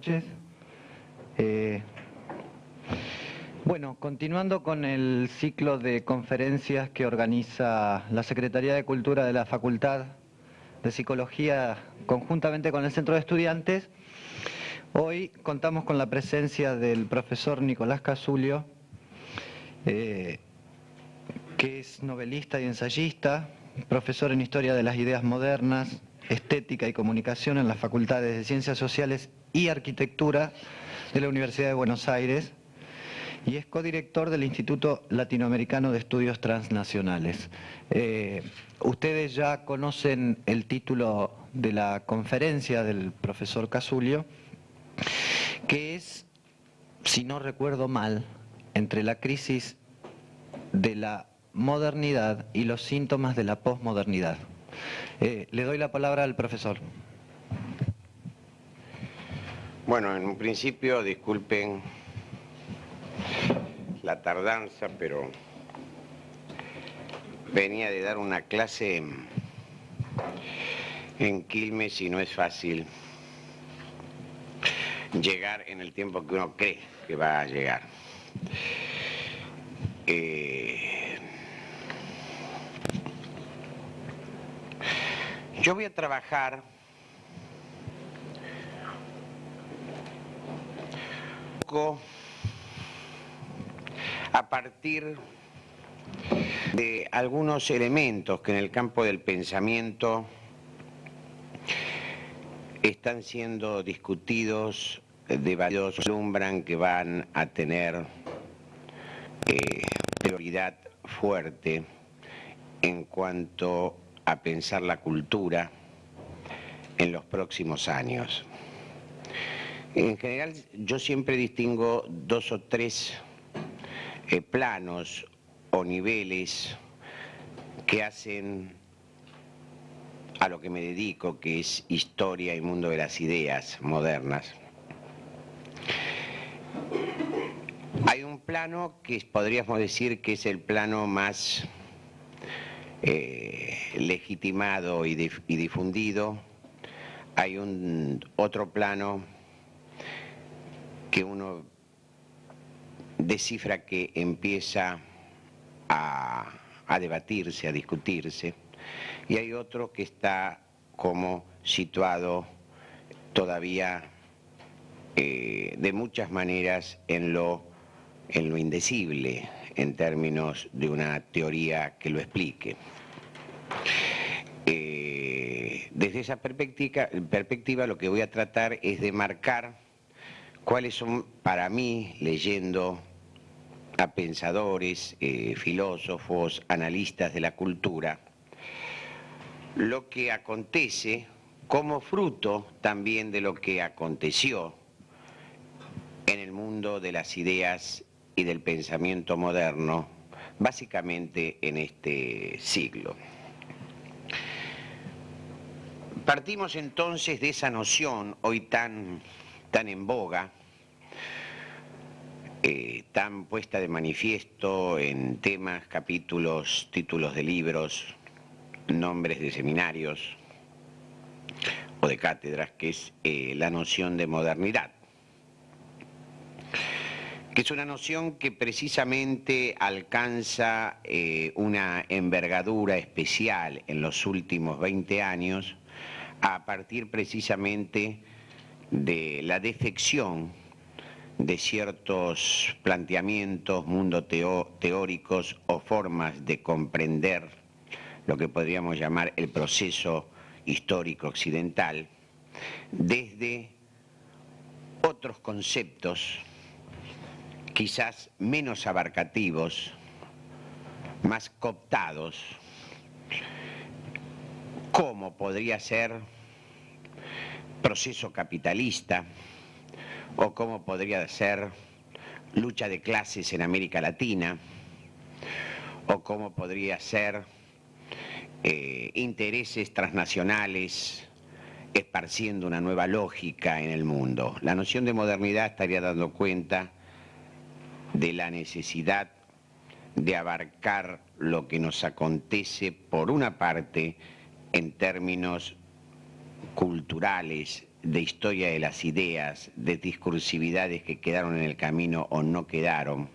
Noches. Eh, bueno, continuando con el ciclo de conferencias que organiza la Secretaría de Cultura de la Facultad de Psicología conjuntamente con el Centro de Estudiantes, hoy contamos con la presencia del profesor Nicolás Casulio, eh, que es novelista y ensayista, profesor en Historia de las Ideas Modernas, Estética y Comunicación en las Facultades de Ciencias Sociales y Arquitectura de la Universidad de Buenos Aires y es codirector del Instituto Latinoamericano de Estudios Transnacionales. Eh, ustedes ya conocen el título de la conferencia del profesor Casulio, que es, si no recuerdo mal, entre la crisis de la modernidad y los síntomas de la posmodernidad. Eh, le doy la palabra al profesor. Bueno, en un principio, disculpen la tardanza, pero venía de dar una clase en Quilmes y no es fácil llegar en el tiempo que uno cree que va a llegar. Eh, yo voy a trabajar a partir de algunos elementos que en el campo del pensamiento están siendo discutidos, debatidos, alumbran que van a tener eh, prioridad fuerte en cuanto a pensar la cultura en los próximos años. En general yo siempre distingo dos o tres eh, planos o niveles que hacen a lo que me dedico, que es historia y mundo de las ideas modernas. Hay un plano que podríamos decir que es el plano más eh, legitimado y, y difundido. Hay un otro plano que uno descifra que empieza a, debatirse, a discutirse, y hay otro que está como situado todavía eh, de muchas maneras en lo, en lo indecible, en términos de una teoría que lo explique. Eh, desde esa perspectiva, perspectiva lo que voy a tratar es de marcar cuáles son para mí, leyendo a pensadores, eh, filósofos, analistas de la cultura, lo que acontece como fruto también de lo que aconteció en el mundo de las ideas y del pensamiento moderno, básicamente en este siglo. Partimos entonces de esa noción hoy tan, tan en boga, eh, tan puesta de manifiesto en temas, capítulos, títulos de libros, nombres de seminarios o de cátedras, que es eh, la noción de modernidad. Que es una noción que precisamente alcanza eh, una envergadura especial en los últimos 20 años a partir precisamente de la defección de ciertos planteamientos, mundo teóricos o formas de comprender lo que podríamos llamar el proceso histórico occidental, desde otros conceptos quizás menos abarcativos, más cooptados, como podría ser proceso capitalista, o cómo podría ser lucha de clases en América Latina, o cómo podría ser eh, intereses transnacionales esparciendo una nueva lógica en el mundo. La noción de modernidad estaría dando cuenta de la necesidad de abarcar lo que nos acontece, por una parte, en términos culturales, de historia de las ideas, de discursividades que quedaron en el camino o no quedaron.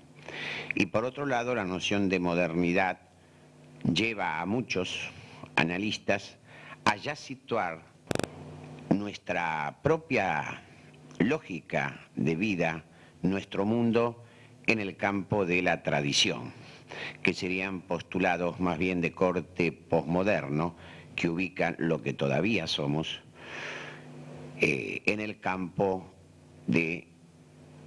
Y por otro lado, la noción de modernidad lleva a muchos analistas a ya situar nuestra propia lógica de vida, nuestro mundo, en el campo de la tradición, que serían postulados más bien de corte posmoderno, que ubican lo que todavía somos eh, en el campo de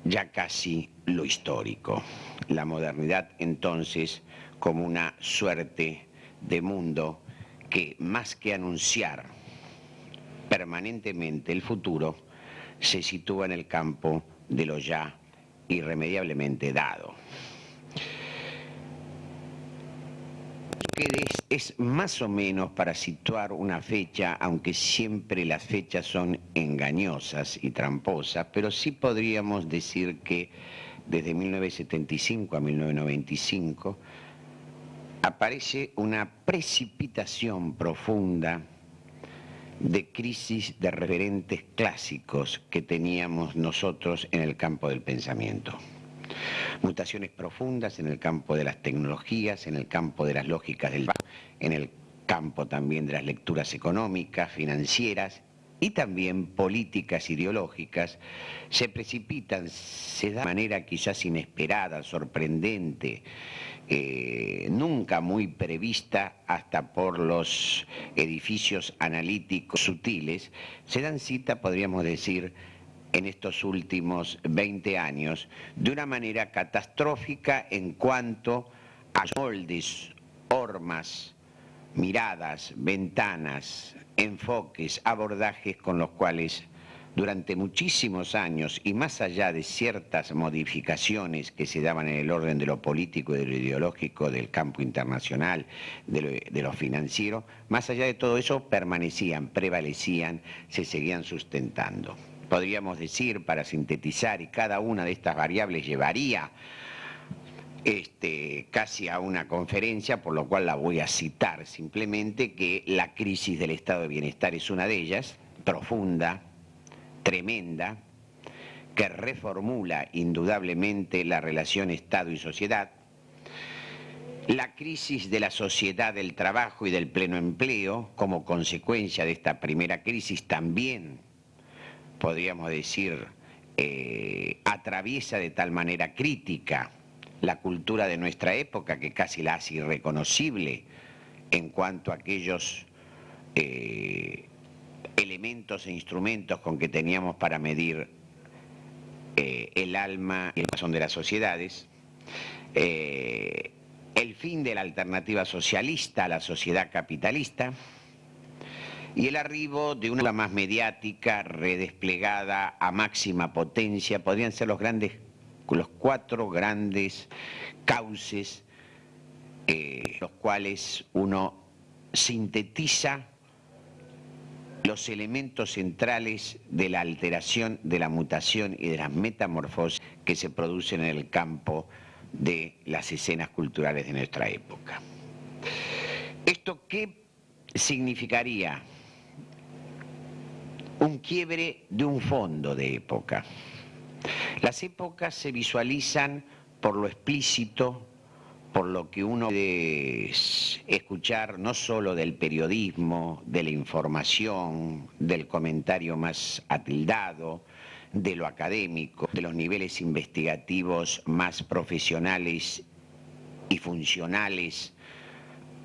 ya casi lo histórico. La modernidad entonces como una suerte de mundo que más que anunciar permanentemente el futuro, se sitúa en el campo de lo ya irremediablemente dado. Es, más o menos para situar una fecha, aunque siempre las fechas son engañosas y tramposas, pero sí podríamos decir que desde 1975 a 1995 aparece una precipitación profunda de crisis de referentes clásicos que teníamos nosotros en el campo del pensamiento. Mutaciones profundas en el campo de las tecnologías, en el campo de las lógicas del en el campo también de las lecturas económicas, financieras y también políticas ideológicas, se precipitan, se da de manera quizás inesperada, sorprendente, eh, nunca muy prevista hasta por los edificios analíticos sutiles, se dan cita, podríamos decir, en estos últimos 20 años, de una manera catastrófica en cuanto a moldes, hormas, miradas, ventanas, enfoques, abordajes con los cuales durante muchísimos años y más allá de ciertas modificaciones que se daban en el orden de lo político y de lo ideológico del campo internacional, de lo, financiero, más allá de todo eso permanecían, prevalecían, se seguían sustentando. Podríamos decir, para sintetizar, y cada una de estas variables llevaría este, casi a una conferencia, por lo cual la voy a citar simplemente, que la crisis del estado de bienestar es una de ellas, profunda, tremenda que reformula indudablemente la relación Estado y sociedad, la crisis de la sociedad del trabajo y del pleno empleo como consecuencia de esta primera crisis también, podríamos decir, eh, atraviesa de tal manera crítica la cultura de nuestra época que casi la hace irreconocible en cuanto a aquellos eh, elementos e instrumentos con que teníamos para medir eh, el alma y el corazón de las sociedades, el fin de la alternativa socialista a la sociedad capitalista y el arribo de una más mediática, redesplegada a máxima potencia, podrían ser los grandes, los cuatro grandes cauces, eh, los cuales uno sintetiza los elementos centrales de la alteración, de la mutación y de las metamorfosis que se producen en el campo de las escenas culturales de nuestra época. ¿Esto qué significaría? Un quiebre de un fondo de época. Las épocas se visualizan por lo explícito, por lo que uno puede escuchar no solo del periodismo, de la información, del comentario más atildado, de lo académico, de los niveles investigativos más profesionales y funcionales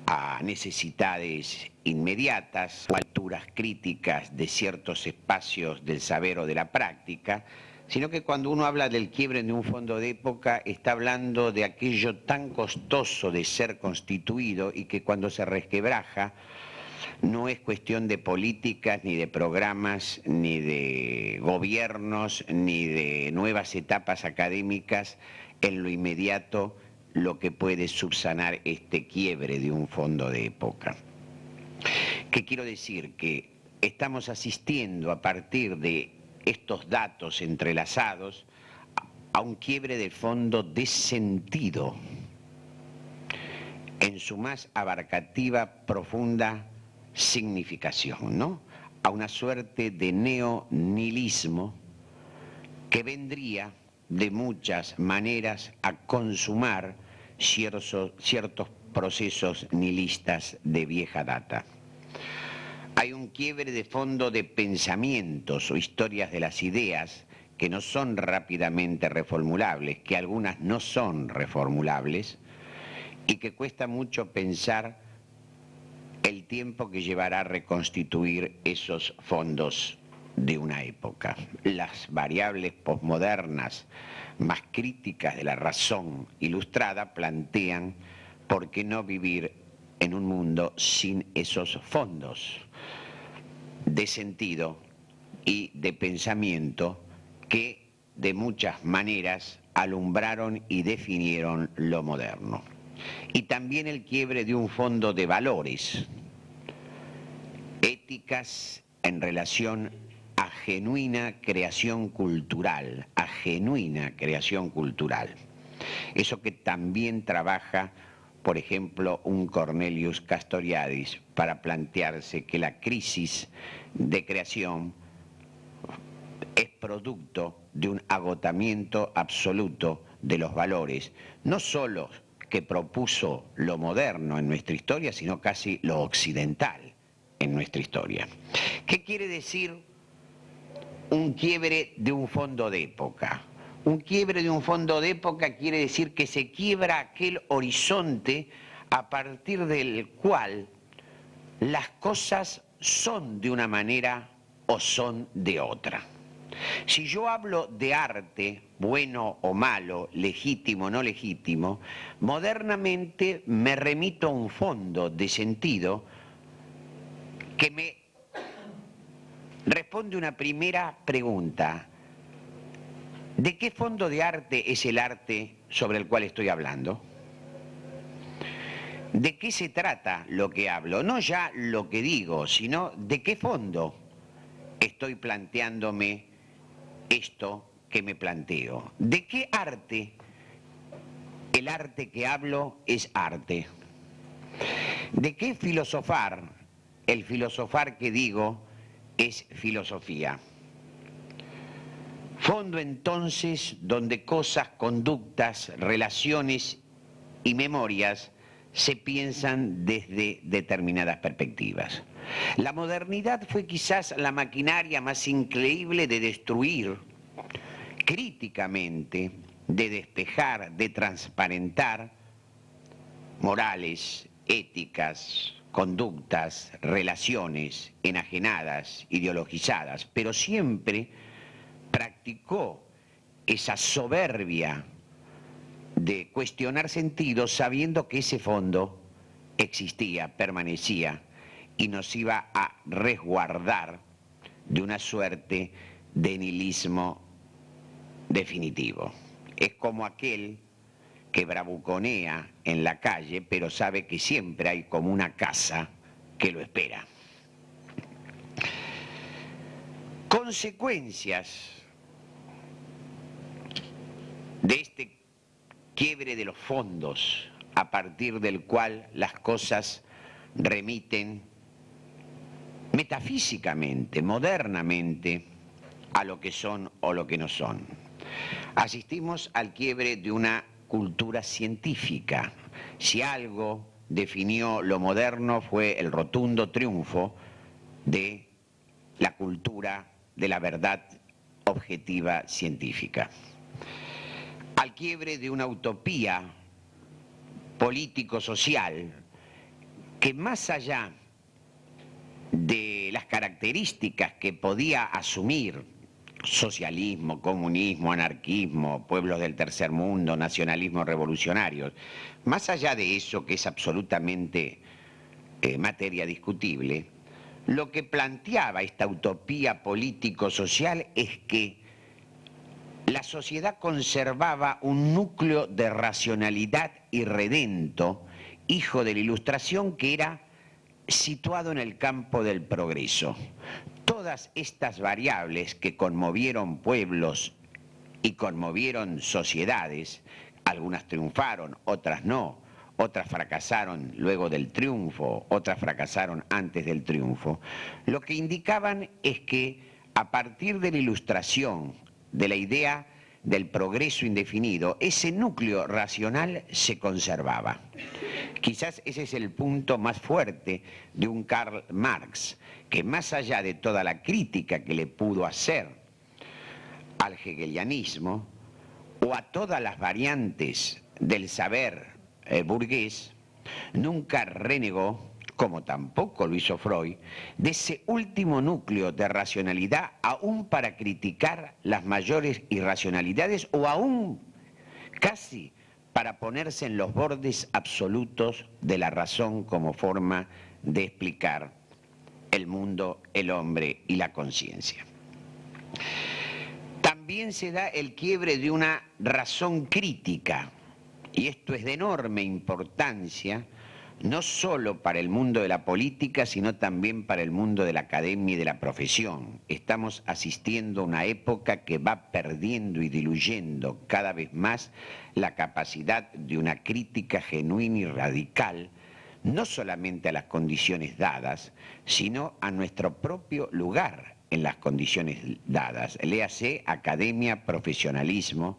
a necesidades inmediatas o alturas críticas de ciertos espacios del saber o de la práctica, sino que cuando uno habla del quiebre de un fondo de época está hablando de aquello tan costoso de ser constituido y que cuando se resquebraja no es cuestión de políticas, ni de programas, ni de gobiernos, ni de nuevas etapas académicas en lo inmediato lo que puede subsanar este quiebre de un fondo de época. ¿Qué quiero decir? Que estamos asistiendo a partir de estos datos entrelazados a un quiebre de fondo de sentido en su más abarcativa, profunda significación, ¿no? a una suerte de neonihilismo que vendría de muchas maneras a consumar ciertos, ciertos procesos nihilistas de vieja data. Hay un quiebre de fondo de pensamientos o historias de las ideas que no son rápidamente reformulables, que algunas no son reformulables y que cuesta mucho pensar el tiempo que llevará a reconstituir esos fondos de una época. Las variables posmodernas más críticas de la razón ilustrada plantean por qué no vivir en un mundo sin esos fondos de sentido y de pensamiento que de muchas maneras alumbraron y definieron lo moderno. Y también el quiebre de un fondo de valores, éticas en relación a genuina creación cultural, a genuina creación cultural. Eso que también trabaja, por ejemplo, un Cornelius Castoriadis para plantearse que la crisis de creación es producto de un agotamiento absoluto de los valores, no solo que propuso lo moderno en nuestra historia, sino casi lo occidental en nuestra historia. ¿Qué quiere decir un quiebre de un fondo de época? Un quiebre de un fondo de época quiere decir que se quiebra aquel horizonte a partir del cual las cosas son de una manera o son de otra. Si yo hablo de arte, bueno o malo, legítimo o no legítimo, modernamente me remito a un fondo de sentido que me responde una primera pregunta. ¿De qué fondo de arte es el arte sobre el cual estoy hablando? ¿De qué se trata lo que hablo? No ya lo que digo, sino de qué fondo estoy planteándome esto que me planteo. ¿De qué arte? El arte que hablo es arte. ¿De qué filosofar? El filosofar que digo es filosofía. Fondo entonces donde cosas, conductas, relaciones y memorias se piensan desde determinadas perspectivas. La modernidad fue quizás la maquinaria más increíble de destruir críticamente, de despejar, de transparentar morales, éticas, conductas, relaciones enajenadas, ideologizadas, pero siempre practicó esa soberbia de cuestionar sentido sabiendo que ese fondo existía, permanecía y nos iba a resguardar de una suerte de nihilismo definitivo. Es como aquel que bravuconea en la calle, pero sabe que siempre hay como una casa que lo espera. Consecuencias de este quiebre de los fondos a partir del cual las cosas remiten metafísicamente, modernamente, a lo que son o lo que no son. Asistimos al quiebre de una cultura científica. Si algo definió lo moderno fue el rotundo triunfo de la cultura de la verdad objetiva científica. Al quiebre de una utopía político-social que más allá de las características que podía asumir socialismo, comunismo, anarquismo, pueblos del tercer mundo, nacionalismo revolucionarios. Más allá de eso, que es absolutamente eh, materia discutible, lo que planteaba esta utopía político-social es que la sociedad conservaba un núcleo de racionalidad y redento, hijo de la ilustración, que era situado en el campo del progreso. Todas estas variables que conmovieron pueblos y conmovieron sociedades, algunas triunfaron, otras no, otras fracasaron luego del triunfo, otras fracasaron antes del triunfo, lo que indicaban es que a partir de la ilustración, de la idea del progreso indefinido, ese núcleo racional se conservaba. Quizás ese es el punto más fuerte de un Karl Marx, que más allá de toda la crítica que le pudo hacer al hegelianismo o a todas las variantes del saber eh, burgués, nunca renegó, como tampoco lo hizo Freud, de ese último núcleo de racionalidad aún para criticar las mayores irracionalidades o aún casi para ponerse en los bordes absolutos de la razón como forma de explicar el mundo, el hombre y la conciencia. También se da el quiebre de una razón crítica, y esto es de enorme importancia, no solo para el mundo de la política, sino también para el mundo de la academia y de la profesión. Estamos asistiendo a una época que va perdiendo y diluyendo cada vez más la capacidad de una crítica genuina y radical, no solamente a las condiciones dadas, sino a nuestro propio lugar en las condiciones dadas. Léase academia, profesionalismo,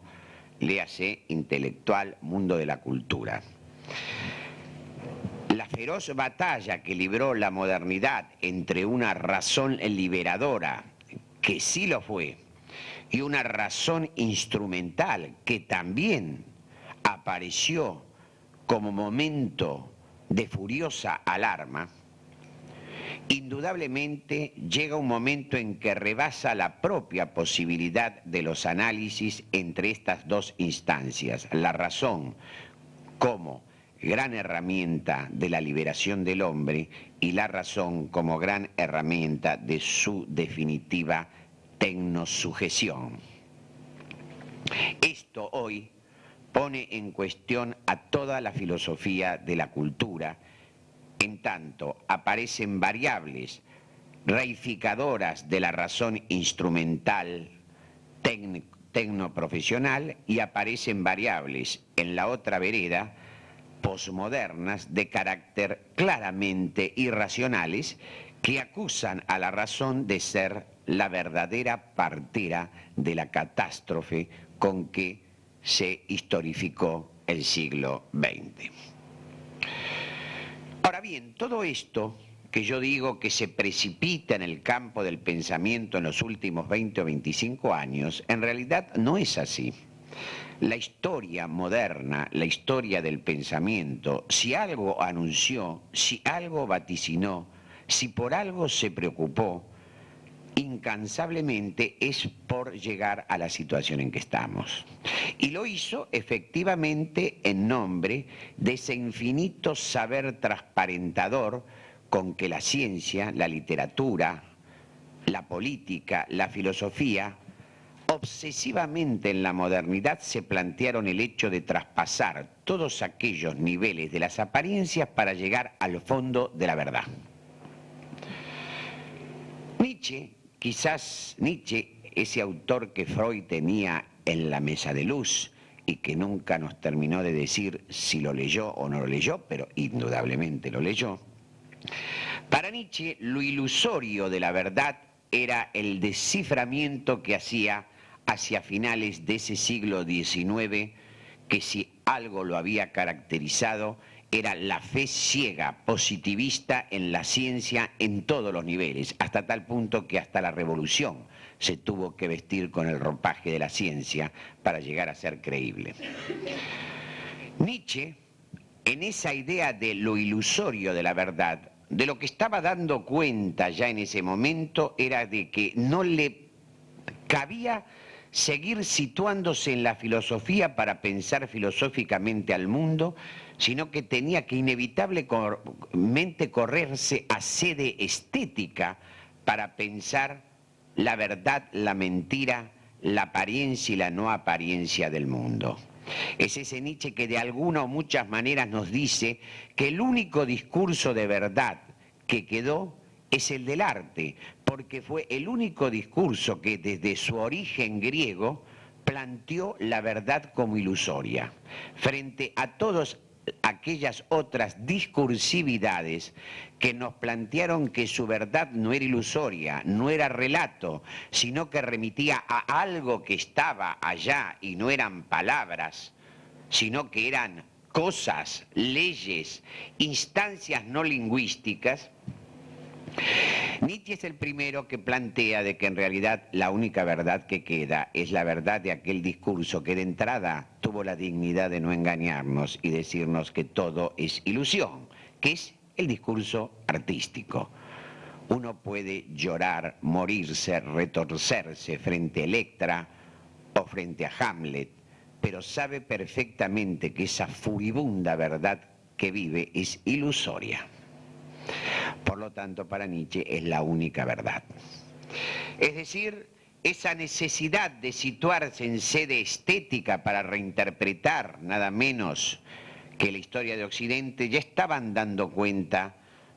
léase intelectual, mundo de la cultura. La feroz batalla que libró la modernidad entre una razón liberadora, que sí lo fue, y una razón instrumental que también apareció como momento de furiosa alarma, indudablemente llega un momento en que rebasa la propia posibilidad de los análisis entre estas dos instancias, la razón como gran herramienta de la liberación del hombre y la razón como gran herramienta de su definitiva tecnosujeción. Esto hoy pone en cuestión a toda la filosofía de la cultura en tanto aparecen variables reificadoras de la razón instrumental tecnoprofesional y aparecen variables en la otra vereda posmodernas de carácter claramente irracionales que acusan a la razón de ser la verdadera partera de la catástrofe con que se historificó el siglo XX. Ahora bien, todo esto que yo digo que se precipita en el campo del pensamiento en los últimos 20 o 25 años, en realidad no es así. La historia moderna, la historia del pensamiento, si algo anunció, si algo vaticinó, si por algo se preocupó, incansablemente es por llegar a la situación en que estamos. Y lo hizo efectivamente en nombre de ese infinito saber transparentador con que la ciencia, la literatura, la política, la filosofía, obsesivamente en la modernidad se plantearon el hecho de traspasar todos aquellos niveles de las apariencias para llegar al fondo de la verdad. Nietzsche Quizás Nietzsche, ese autor que Freud tenía en la mesa de luz y que nunca nos terminó de decir si lo leyó o no lo leyó, pero indudablemente lo leyó, para Nietzsche lo ilusorio de la verdad era el desciframiento que hacía hacia finales de ese siglo XIX, que si algo lo había caracterizado era la fe ciega, positivista en la ciencia en todos los niveles, hasta tal punto que hasta la revolución se tuvo que vestir con el ropaje de la ciencia para llegar a ser creíble. Nietzsche, en esa idea de lo ilusorio de la verdad, de lo que estaba dando cuenta ya en ese momento era de que no le cabía seguir situándose en la filosofía para pensar filosóficamente al mundo, sino que tenía que inevitablemente correrse a sede estética para pensar la verdad, la mentira, la apariencia y la no apariencia del mundo. Es ese Nietzsche que de alguna o muchas maneras nos dice que el único discurso de verdad que quedó es el del arte, porque fue el único discurso que desde su origen griego planteó la verdad como ilusoria. Frente a todos aquellas otras discursividades que nos plantearon que su verdad no era ilusoria, no era relato, sino que remitía a algo que estaba allá y no eran palabras, sino que eran cosas, leyes, instancias no lingüísticas, Nietzsche es el primero que plantea de que en realidad la única verdad que queda es la verdad de aquel discurso que de entrada tuvo la dignidad de no engañarnos y decirnos que todo es ilusión, que es el discurso artístico. Uno puede llorar, morirse, retorcerse frente a Electra o frente a Hamlet, pero sabe perfectamente que esa furibunda verdad que vive es ilusoria. Por lo tanto, para Nietzsche es la única verdad. Es decir, esa necesidad de situarse en sede estética para reinterpretar nada menos que la historia de Occidente, ya estaban dando cuenta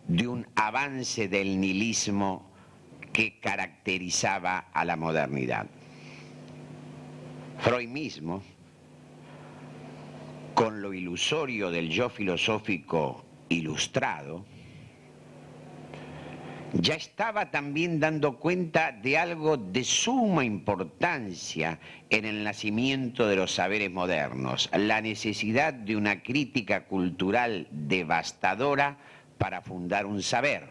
de un avance del nihilismo que caracterizaba a la modernidad. Freud mismo, con lo ilusorio del yo filosófico ilustrado, ya estaba también dando cuenta de algo de suma importancia en el nacimiento de los saberes modernos, la necesidad de una crítica cultural devastadora para fundar un saber,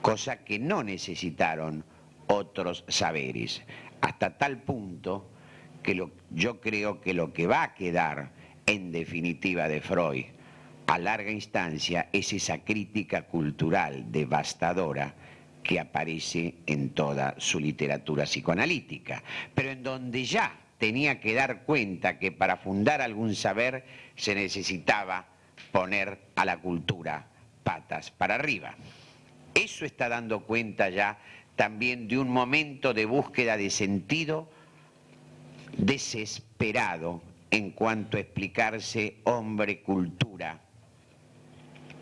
cosa que no necesitaron otros saberes, hasta tal punto que yo creo que lo que va a quedar en definitiva de Freud a larga instancia es esa crítica cultural devastadora que aparece en toda su literatura psicoanalítica, pero en donde ya tenía que dar cuenta que para fundar algún saber se necesitaba poner a la cultura patas para arriba. Eso está dando cuenta ya también de un momento de búsqueda de sentido desesperado en cuanto a explicarse hombre-cultura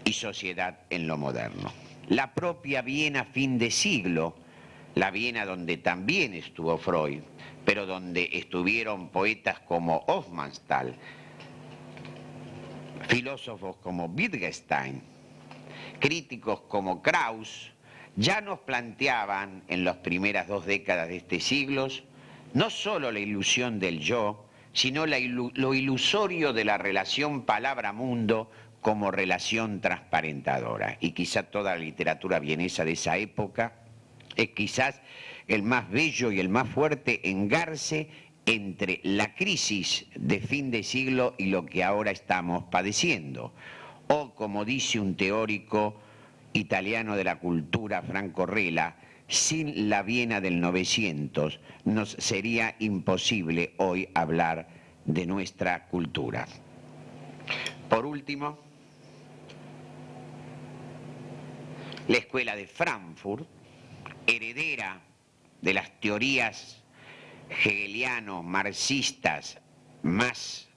y sociedad en lo moderno. La propia Viena fin de siglo, la Viena donde también estuvo Freud, pero donde estuvieron poetas como Hofmannsthal, filósofos como Wittgenstein, críticos como Krauss, ya nos planteaban en las primeras dos décadas de este siglo no solo la ilusión del yo, sino lo ilusorio de la relación palabra-mundo como relación transparentadora. Y quizá toda la literatura vienesa de esa época es quizás el más bello y el más fuerte engarce entre la crisis de fin de siglo y lo que ahora estamos padeciendo. O, como dice un teórico italiano de la cultura, Franco Rela, sin la Viena del 900 nos sería imposible hoy hablar de nuestra cultura. Por último, la escuela de Frankfurt, heredera de las teorías hegeliano-marxistas más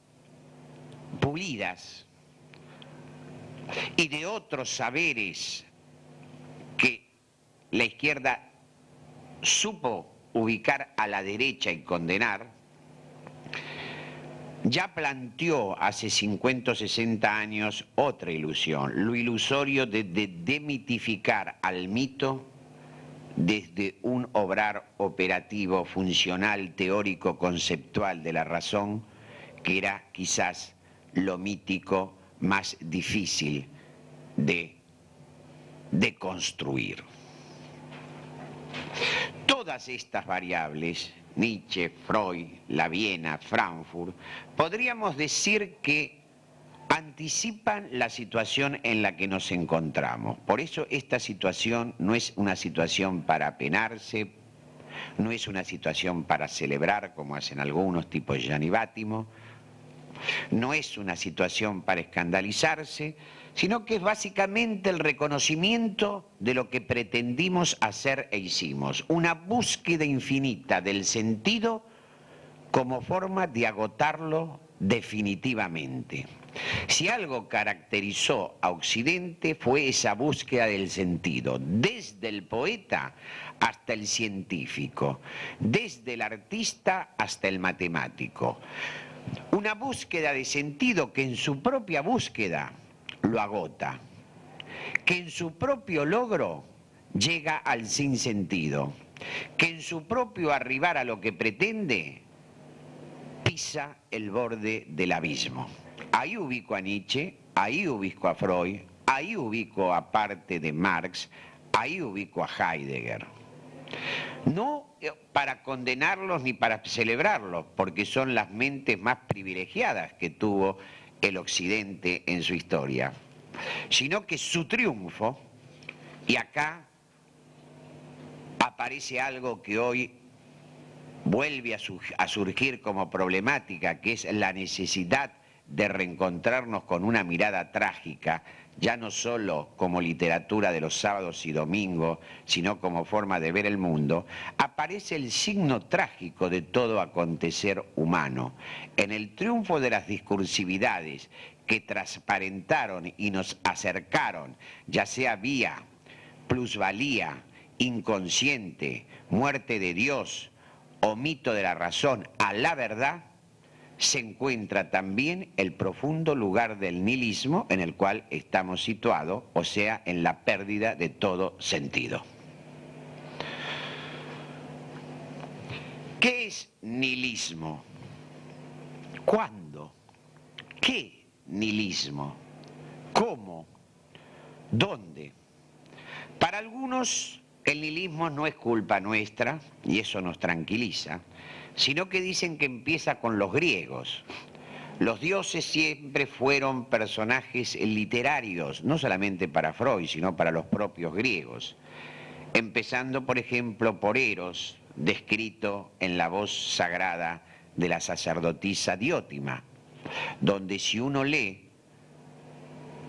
pulidas y de otros saberes que la izquierda supo ubicar a la derecha y condenar, ya planteó hace 50 o 60 años otra ilusión, lo ilusorio de, demitificar al mito desde un obrar operativo, funcional, teórico, conceptual de la razón, que era quizás lo mítico más difícil de, de construir. Todas estas variables Nietzsche, Freud, la Viena, Frankfurt, podríamos decir que anticipan la situación en la que nos encontramos. Por eso esta situación no es una situación para penarse, no es una situación para celebrar, como hacen algunos tipos Gianni Bátimo, no es una situación para escandalizarse, sino que es básicamente el reconocimiento de lo que pretendimos hacer e hicimos, una búsqueda infinita del sentido como forma de agotarlo definitivamente. Si algo caracterizó a Occidente fue esa búsqueda del sentido, desde el poeta hasta el científico, desde el artista hasta el matemático Una búsqueda de sentido que en su propia búsqueda lo agota, que en su propio logro llega al sinsentido, que en su propio arribar a lo que pretende pisa el borde del abismo. Ahí ubico a Nietzsche, ahí ubico a Freud, ahí ubico a parte de Marx, ahí ubico a Heidegger. No eh, para condenarlos ni para celebrarlos, porque son las mentes más privilegiadas que tuvo el Occidente en su historia, sino que su triunfo, y acá aparece algo que hoy vuelve a, surgir como problemática, que es la necesidad de reencontrarnos con una mirada trágica, ya no solo como literatura de los sábados y domingos, sino como forma de ver el mundo, aparece el signo trágico de todo acontecer humano. En el triunfo de las discursividades que transparentaron y nos acercaron, ya sea vía plusvalía, inconsciente, muerte de Dios o mito de la razón a la verdad, se encuentra también el profundo lugar del nihilismo en el cual estamos situados, o sea, en la pérdida de todo sentido. ¿Qué es nihilismo? ¿Cuándo? ¿Qué nihilismo? ¿Cómo? ¿Dónde? Para algunos el nihilismo no es culpa nuestra, y eso nos tranquiliza, sino que dicen que empieza con los griegos. Los dioses siempre fueron personajes literarios, no solamente para Freud, sino para los propios griegos. Empezando, por ejemplo, por Eros, descrito en la voz sagrada de la sacerdotisa Diótima, donde si uno lee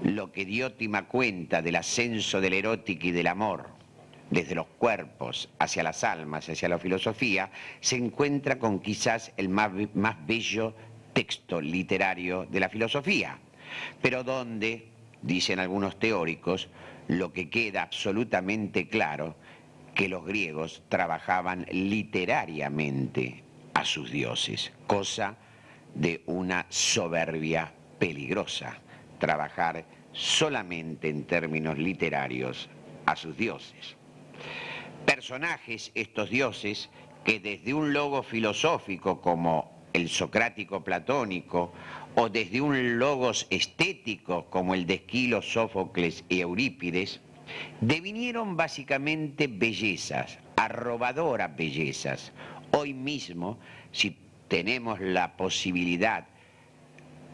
lo que Diótima cuenta del ascenso del erótico y del amor, desde los cuerpos hacia las almas, hacia la filosofía, se encuentra con quizás el más, bello texto literario de la filosofía, pero donde, dicen algunos teóricos, lo que queda absolutamente claro, que los griegos trabajaban literariamente a sus dioses, cosa de una soberbia peligrosa, trabajar solamente en términos literarios a sus dioses personajes, estos dioses, que desde un logo filosófico como el socrático platónico, o desde un logos estético como el de Esquilo, Sófocles y Eurípides, devinieron básicamente bellezas, arrobadoras bellezas. Hoy mismo, si tenemos la posibilidad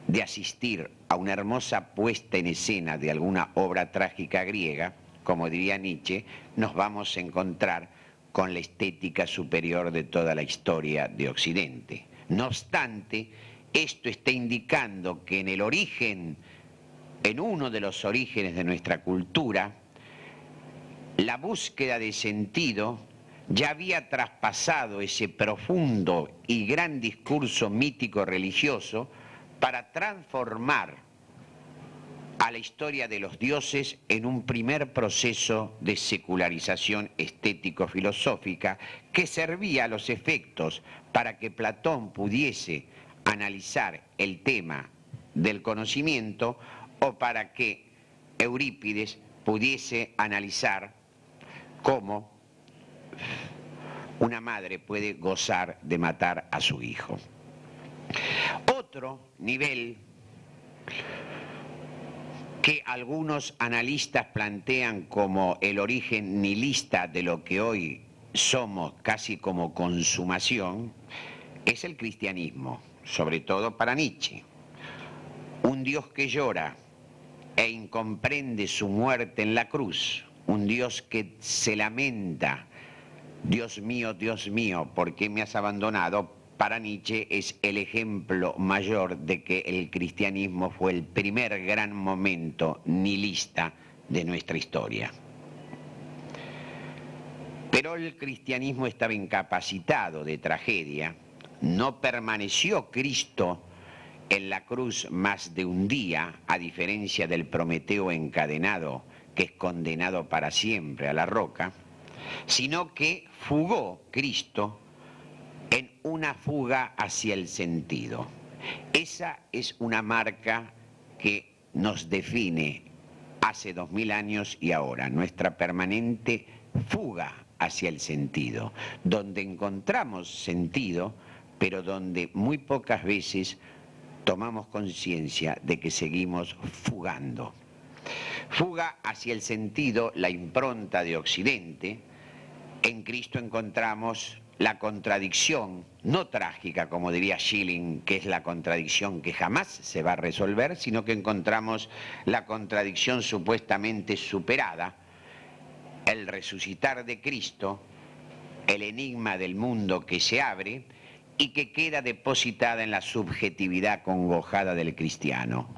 de asistir a una hermosa puesta en escena de alguna obra trágica griega, como diría Nietzsche, nos vamos a encontrar con la estética superior de toda la historia de Occidente. No obstante, esto está indicando que en el origen, en uno de los orígenes de nuestra cultura, la búsqueda de sentido ya había traspasado ese profundo y gran discurso mítico religioso para transformar a la historia de los dioses en un primer proceso de secularización estético-filosófica que servía a los efectos para que Platón pudiese analizar el tema del conocimiento o para que Eurípides pudiese analizar cómo una madre puede gozar de matar a su hijo. Otro nivel que algunos analistas plantean como el origen nihilista de lo que hoy somos casi como consumación, es el cristianismo, sobre todo para Nietzsche. Un Dios que llora e incomprende su muerte en la cruz, un Dios que se lamenta, Dios mío, Dios mío, ¿por qué me has abandonado? Para Nietzsche es el ejemplo mayor de que el cristianismo fue el primer gran momento nihilista de nuestra historia. Pero el cristianismo estaba incapacitado de tragedia, no permaneció Cristo en la cruz más de un día, a diferencia del Prometeo encadenado, que es condenado para siempre a la roca, sino que fugó Cristo una fuga hacia el sentido. Esa es una marca que nos define hace dos mil años y ahora, nuestra permanente fuga hacia el sentido, donde encontramos sentido, pero donde muy pocas veces tomamos conciencia de que seguimos fugando. Fuga hacia el sentido, la impronta de Occidente, en Cristo encontramos la contradicción, no trágica, como diría Schilling, que es la contradicción que jamás se va a resolver, sino que encontramos la contradicción supuestamente superada, el resucitar de Cristo, el enigma del mundo que se abre y que queda depositada en la subjetividad congojada del cristiano,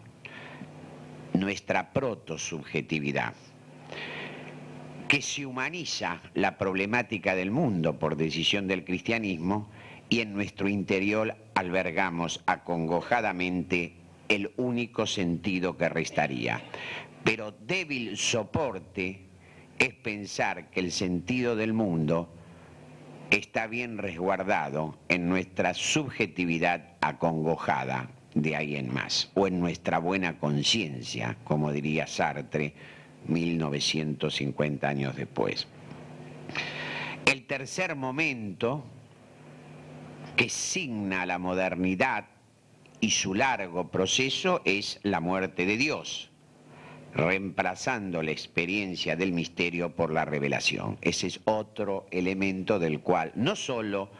nuestra protosubjetividad que se humaniza la problemática del mundo por decisión del cristianismo y en nuestro interior albergamos acongojadamente el único sentido que restaría. Pero débil soporte es pensar que el sentido del mundo está bien resguardado en nuestra subjetividad acongojada de ahí en más, o en nuestra buena conciencia, como diría Sartre, 1950 años después. El tercer momento que signa la modernidad y su largo proceso es la muerte de Dios, reemplazando la experiencia del misterio por la revelación. Ese es otro elemento del cual no solo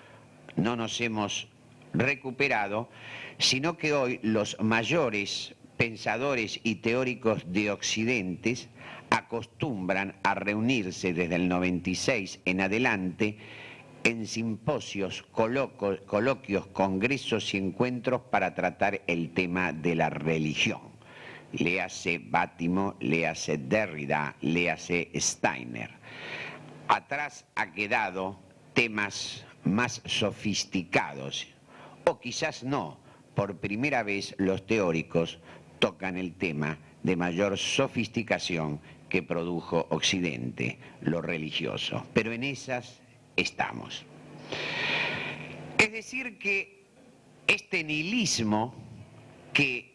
no nos hemos recuperado, sino que hoy los mayores pensadores y teóricos de Occidentes acostumbran a reunirse desde el 96 en adelante en simposios, coloquios, congresos y encuentros para tratar el tema de la religión. Léase Bátimo, léase Derrida, léase Steiner. Atrás ha quedado temas más sofisticados, o quizás no, por primera vez los teóricos tocan el tema de mayor sofisticación que produjo Occidente, lo religioso. Pero en esas estamos. Es decir, que este nihilismo que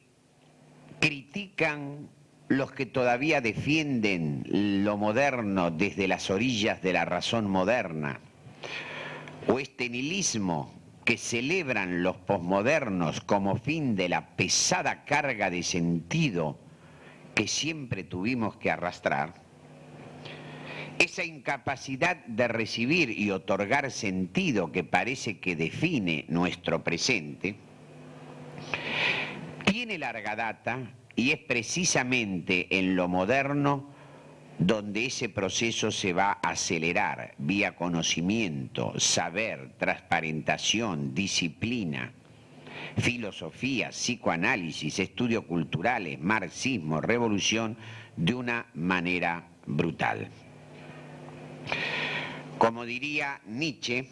critican los que todavía defienden lo moderno desde las orillas de la razón moderna, o este nihilismo que celebran los posmodernos como fin de la pesada carga de sentido que siempre tuvimos que arrastrar, esa incapacidad de recibir y otorgar sentido que parece que define nuestro presente, tiene larga data y es precisamente en lo moderno donde ese proceso se va a acelerar vía conocimiento, saber, transparentación, disciplina, filosofía, psicoanálisis, estudios culturales, marxismo, revolución, de una manera brutal. Como diría Nietzsche,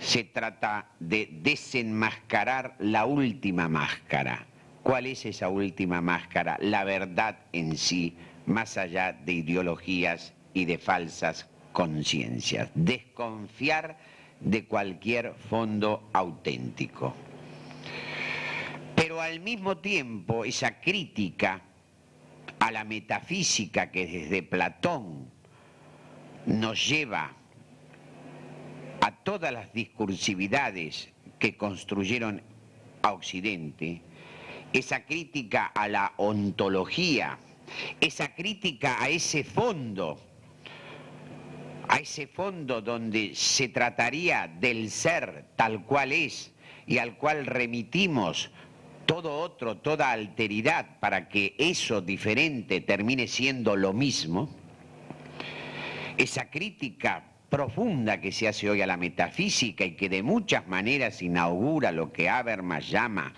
se trata de desenmascarar la última máscara. ¿Cuál es esa última máscara? La verdad en sí, más allá de ideologías y de falsas conciencias. Desconfiar de cualquier fondo auténtico. Pero al mismo tiempo esa crítica a la metafísica que desde Platón nos lleva a todas las discursividades que construyeron a Occidente, esa crítica a la ontología, esa crítica a ese fondo, a ese fondo donde se trataría del ser tal cual es y al cual remitimos todo otro, toda alteridad para que eso diferente termine siendo lo mismo, esa crítica profunda que se hace hoy a la metafísica y que de muchas maneras inaugura lo que Habermas llama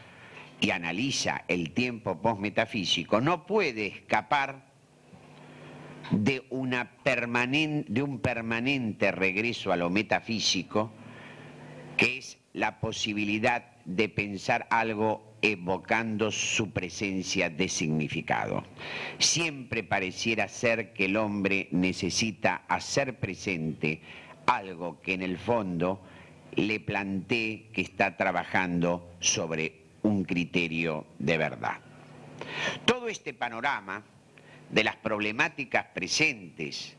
y analiza el tiempo postmetafísico, no puede escapar de, una de un permanente regreso a lo metafísico, que es la posibilidad de pensar algo evocando su presencia de significado. Siempre pareciera ser que el hombre necesita hacer presente algo que en el fondo le plantee que está trabajando sobre un criterio de verdad. Todo este panorama de las problemáticas presentes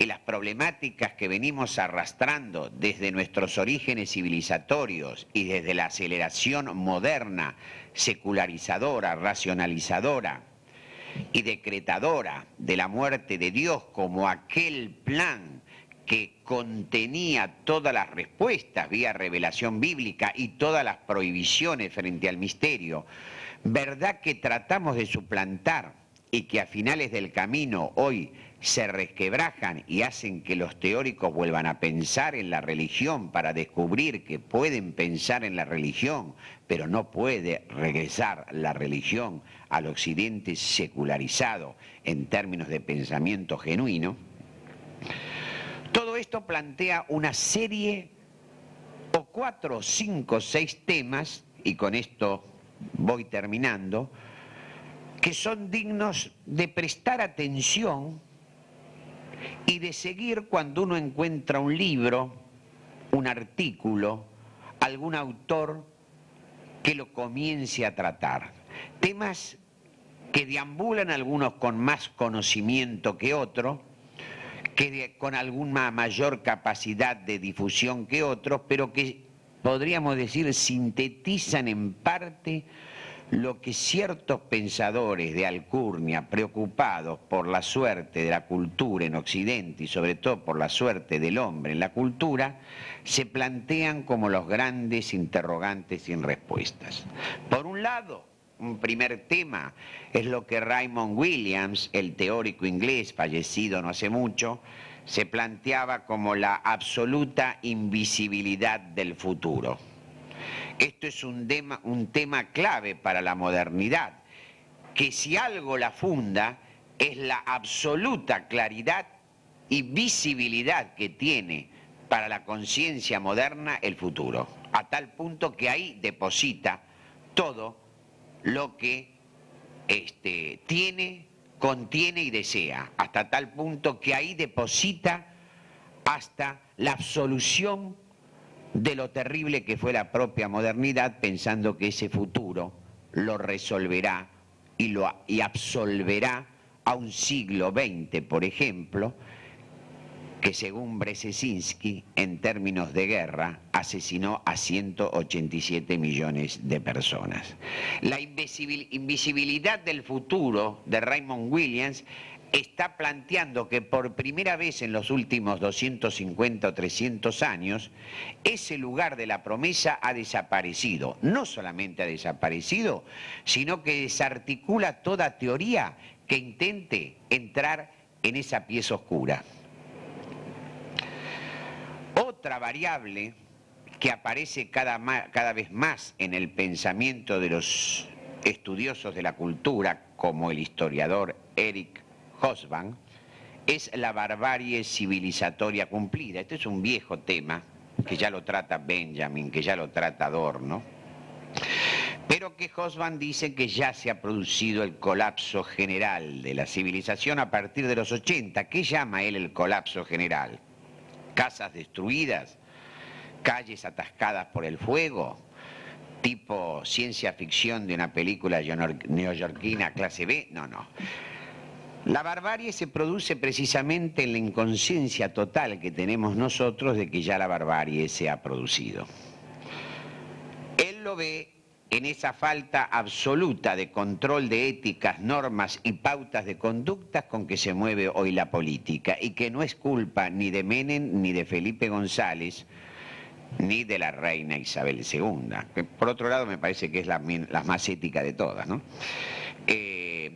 y las problemáticas que venimos arrastrando desde nuestros orígenes civilizatorios y desde la aceleración moderna, secularizadora, racionalizadora y decretadora de la muerte de Dios como aquel plan que contenía todas las respuestas vía revelación bíblica y todas las prohibiciones frente al misterio, verdad que tratamos de suplantar y que a finales del camino hoy se resquebrajan y hacen que los teóricos vuelvan a pensar en la religión para descubrir que pueden pensar en la religión, pero no puede regresar la religión al occidente secularizado en términos de pensamiento genuino, todo esto plantea una serie o cuatro, cinco, seis temas, y con esto voy terminando, que son dignos de prestar atención y de seguir cuando uno encuentra un libro, un artículo, algún autor que lo comience a tratar. Temas que deambulan algunos con más conocimiento que otros, que con alguna mayor capacidad de difusión que otros, pero que podríamos decir sintetizan en parte lo que ciertos pensadores de Alcurnia, preocupados por la suerte de la cultura en Occidente y sobre todo por la suerte del hombre en la cultura, se plantean como los grandes interrogantes sin respuestas. Por un lado, un primer tema es lo que Raymond Williams, el teórico inglés fallecido no hace mucho, se planteaba como la absoluta invisibilidad del futuro esto es un tema, un tema clave para la modernidad, que si algo la funda es la absoluta claridad y visibilidad que tiene para la conciencia moderna el futuro, a tal punto que ahí deposita todo lo que este, tiene, contiene y desea, hasta tal punto que ahí deposita hasta la absolución de lo terrible que fue la propia modernidad, pensando que ese futuro lo resolverá y, lo, y absolverá a un siglo XX, por ejemplo, que según Brzezinski, en términos de guerra, asesinó a 187 millones de personas. La invisibilidad del futuro de Raymond Williams está planteando que por primera vez en los últimos 250 o 300 años, ese lugar de la promesa ha desaparecido. No solamente ha desaparecido, sino que desarticula toda teoría que intente entrar en esa pieza oscura. Otra variable que aparece cada, cada vez más en el pensamiento de los estudiosos de la cultura, como el historiador Eric Hosban, es la barbarie civilizatoria cumplida. Este es un viejo tema que ya lo trata Benjamin, que ya lo trata Adorno, pero que Hosban dice que ya se ha producido el colapso general de la civilización a partir de los 80. ¿Qué llama él el colapso general? Casas destruidas, calles atascadas por el fuego, tipo ciencia ficción de una película neoyorquina clase B. No, no. La barbarie se produce precisamente en la inconsciencia total que tenemos nosotros de que ya la barbarie se ha producido. Él lo ve en esa falta absoluta de control de éticas, normas y pautas de conductas con que se mueve hoy la política y que no es culpa ni de Menem ni de Felipe González ni de la reina Isabel II, que por otro lado me parece que es la, más ética de todas, ¿no? Eh,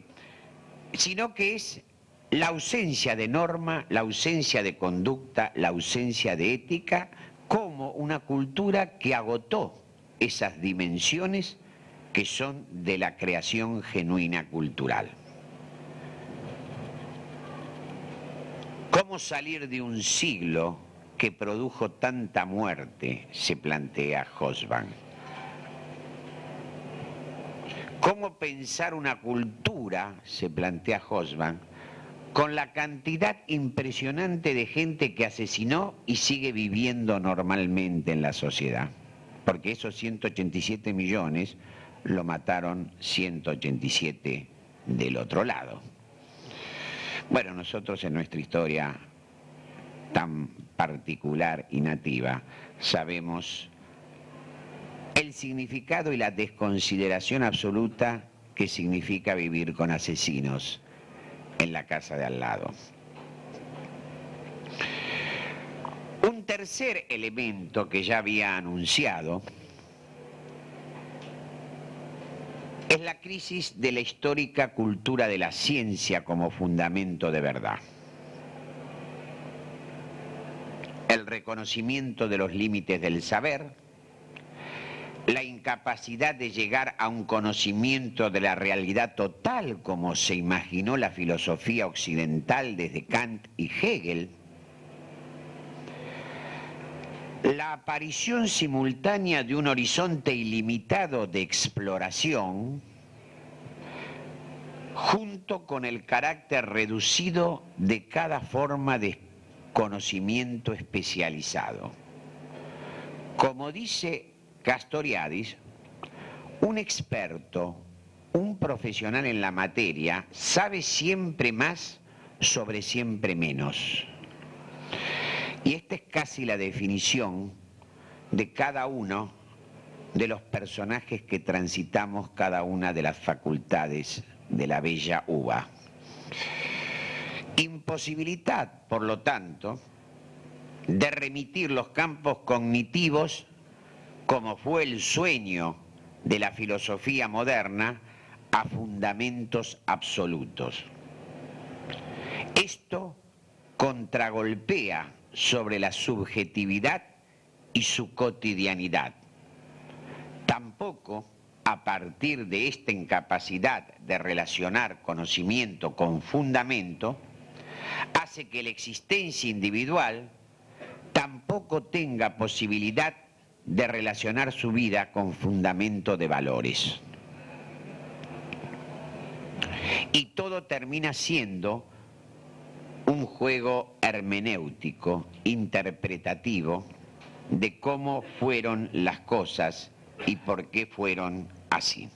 sino que es la ausencia de norma, la ausencia de conducta, la ausencia de ética, como una cultura que agotó esas dimensiones que son de la creación genuina cultural. ¿Cómo salir de un siglo que produjo tanta muerte? se plantea Hosban. ¿Cómo pensar una cultura, se plantea Hosban, con la cantidad impresionante de gente que asesinó y sigue viviendo normalmente en la sociedad? Porque esos 187 millones lo mataron 187 del otro lado. Bueno, nosotros en nuestra historia tan particular y nativa sabemos el significado y la desconsideración absoluta que significa vivir con asesinos en la casa de al lado. Un tercer elemento que ya había anunciado es la crisis de la histórica cultura de la ciencia como fundamento de verdad. El reconocimiento de los límites del saber, la incapacidad de llegar a un conocimiento de la realidad total como se imaginó la filosofía occidental desde Kant y Hegel, la aparición simultánea de un horizonte ilimitado de exploración, junto con el carácter reducido de cada forma de conocimiento especializado. Como dice Castoriadis, un experto, un profesional en la materia, sabe siempre más sobre siempre menos. Y esta es casi la definición de cada uno de los personajes que transitamos cada una de las facultades de la bella uva. Imposibilidad, por lo tanto, de remitir los campos cognitivos como fue el sueño de la filosofía moderna a fundamentos absolutos. Esto contragolpea sobre la subjetividad y su cotidianidad. Tampoco a partir de esta incapacidad de relacionar conocimiento con fundamento, hace que la existencia individual tampoco tenga posibilidad de relacionar su vida con fundamento de valores. Y todo termina siendo un juego hermenéutico, interpretativo, de cómo fueron las cosas y por qué fueron así.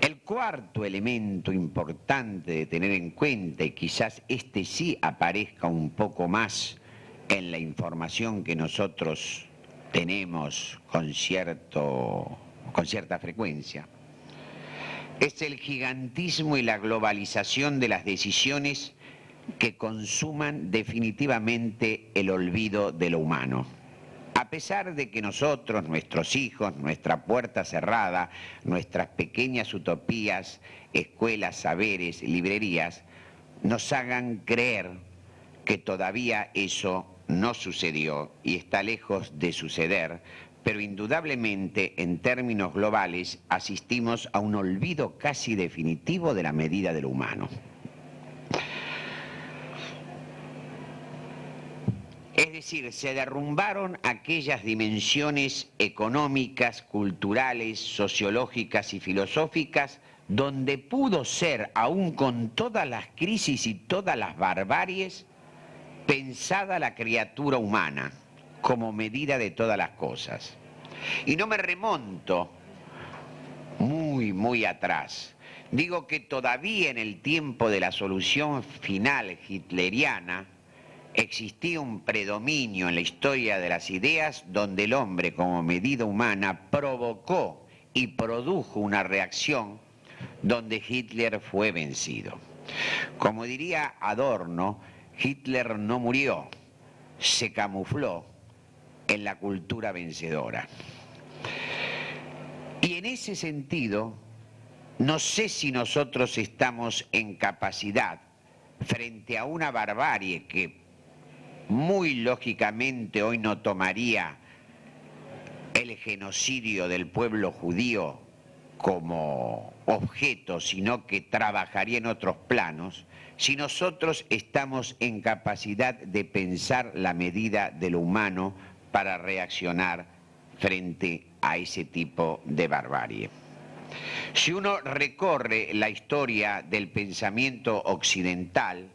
El cuarto elemento importante de tener en cuenta, y quizás este sí aparezca un poco más en la información que nosotros tenemos con, cierto, con cierta frecuencia, es el gigantismo y la globalización de las decisiones que consuman definitivamente el olvido de lo humano. A pesar de que nosotros, nuestros hijos, nuestra puerta cerrada, nuestras pequeñas utopías, escuelas, saberes, librerías, nos hagan creer que todavía eso no sucedió y está lejos de suceder, pero indudablemente en términos globales asistimos a un olvido casi definitivo de la medida de lo humano. Es decir, se derrumbaron aquellas dimensiones económicas, culturales, sociológicas y filosóficas donde pudo ser, aún con todas las crisis y todas las barbaries, pensada la criatura humana como medida de todas las cosas. Y no me remonto muy, muy atrás. Digo que todavía en el tiempo de la solución final hitleriana, existía un predominio en la historia de las ideas donde el hombre como medida humana provocó y produjo una reacción donde Hitler fue vencido. Como diría Adorno, Hitler no murió, se camufló en la cultura vencedora. Y en ese sentido, no sé si nosotros estamos en capacidad frente a una barbarie que muy lógicamente hoy no tomaría el genocidio del pueblo judío como objeto, sino que trabajaría en otros planos, si nosotros estamos en capacidad de pensar la medida de lo humano para reaccionar frente a ese tipo de barbarie. Si uno recorre la historia del pensamiento occidental,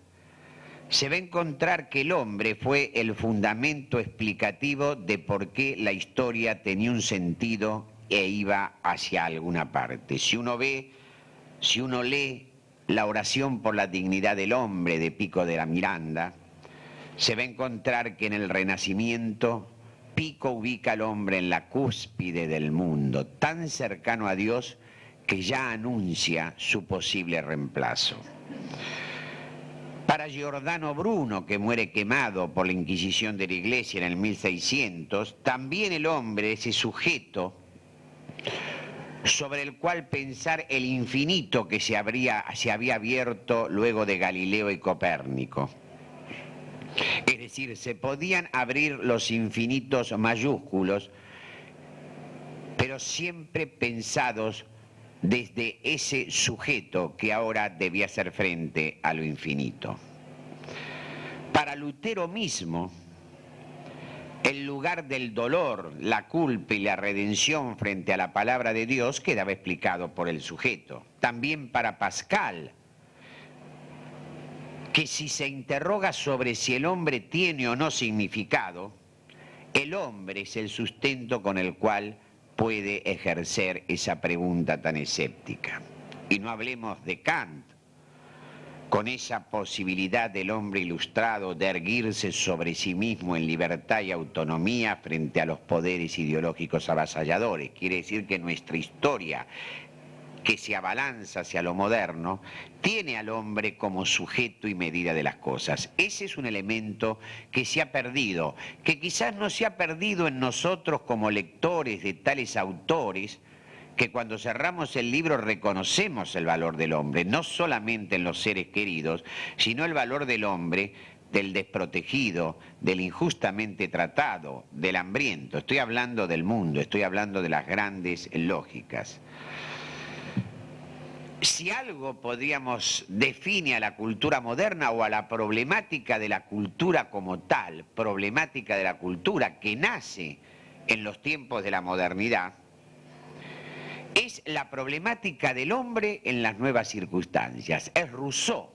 se va a encontrar que el hombre fue el fundamento explicativo de por qué la historia tenía un sentido e iba hacia alguna parte. Si uno ve, si uno lee la oración por la dignidad del hombre de Pico de la Miranda, se va a encontrar que en el Renacimiento Pico ubica al hombre en la cúspide del mundo, tan cercano a Dios que ya anuncia su posible reemplazo. Para Giordano Bruno, que muere quemado por la Inquisición de la Iglesia en el 1600, también el hombre, ese sujeto sobre el cual pensar el infinito que se, habría, se había abierto luego de Galileo y Copérnico. Es decir, se podían abrir los infinitos mayúsculos, pero siempre pensados desde ese sujeto que ahora debía hacer frente a lo infinito. Para Lutero mismo, el lugar del dolor, la culpa y la redención frente a la palabra de Dios quedaba explicado por el sujeto. También para Pascal, que si se interroga sobre si el hombre tiene o no significado, el hombre es el sustento con el cual puede ejercer esa pregunta tan escéptica. Y no hablemos de Kant, con esa posibilidad del hombre ilustrado de erguirse sobre sí mismo en libertad y autonomía frente a los poderes ideológicos avasalladores. Quiere decir que nuestra historia que se abalanza hacia lo moderno, tiene al hombre como sujeto y medida de las cosas. Ese es un elemento que se ha perdido, que quizás no se ha perdido en nosotros como lectores de tales autores, que cuando cerramos el libro reconocemos el valor del hombre, no solamente en los seres queridos, sino el valor del hombre, del desprotegido, del injustamente tratado, del hambriento. Estoy hablando del mundo, estoy hablando de las grandes lógicas si algo podríamos define a la cultura moderna o a la problemática de la cultura como tal, problemática de la cultura que nace en los tiempos de la modernidad, es la problemática del hombre en las nuevas circunstancias. Es Rousseau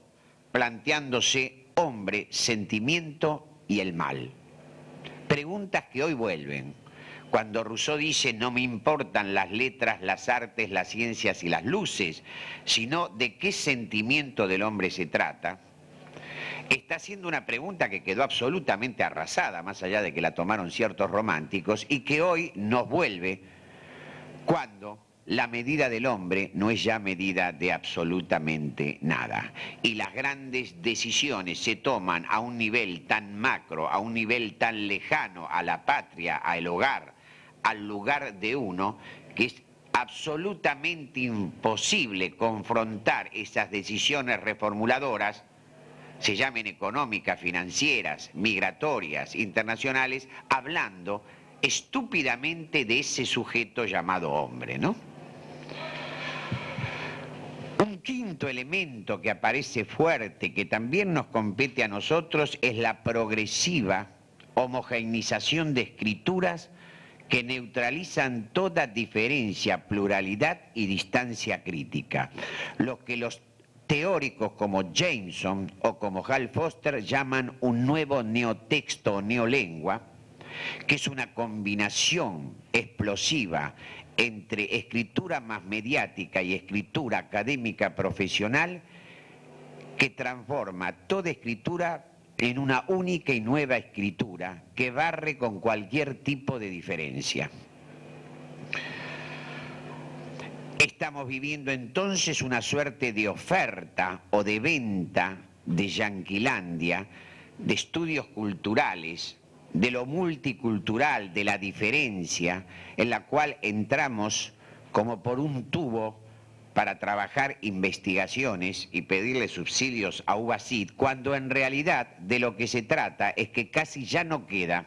planteándose hombre, sentimiento y el mal. Preguntas que hoy vuelven cuando Rousseau dice no me importan las letras, las artes, las ciencias y las luces, sino de qué sentimiento del hombre se trata, está haciendo una pregunta que quedó absolutamente arrasada, más allá de que la tomaron ciertos románticos, y que hoy nos vuelve cuando la medida del hombre no es ya medida de absolutamente nada. Y las grandes decisiones se toman a un nivel tan macro, a un nivel tan lejano a la patria, al hogar, al lugar de uno, que es absolutamente imposible confrontar esas decisiones reformuladoras, se llamen económicas, financieras, migratorias, internacionales, hablando estúpidamente de ese sujeto llamado hombre, ¿no? Un quinto elemento que aparece fuerte, que también nos compete a nosotros, es la progresiva homogeneización de escrituras que neutralizan toda diferencia, pluralidad y distancia crítica. Lo que los teóricos como Jameson o como Hal Foster llaman un nuevo neotexto o neolengua, que es una combinación explosiva entre escritura más mediática y escritura académica profesional que transforma toda escritura en una única y nueva escritura que barre con cualquier tipo de diferencia. Estamos viviendo entonces una suerte de oferta o de venta de Yanquilandia, de estudios culturales, de lo multicultural, de la diferencia, en la cual entramos como por un tubo para trabajar investigaciones y pedirle subsidios a UBACID, cuando en realidad de lo que se trata es que casi ya no queda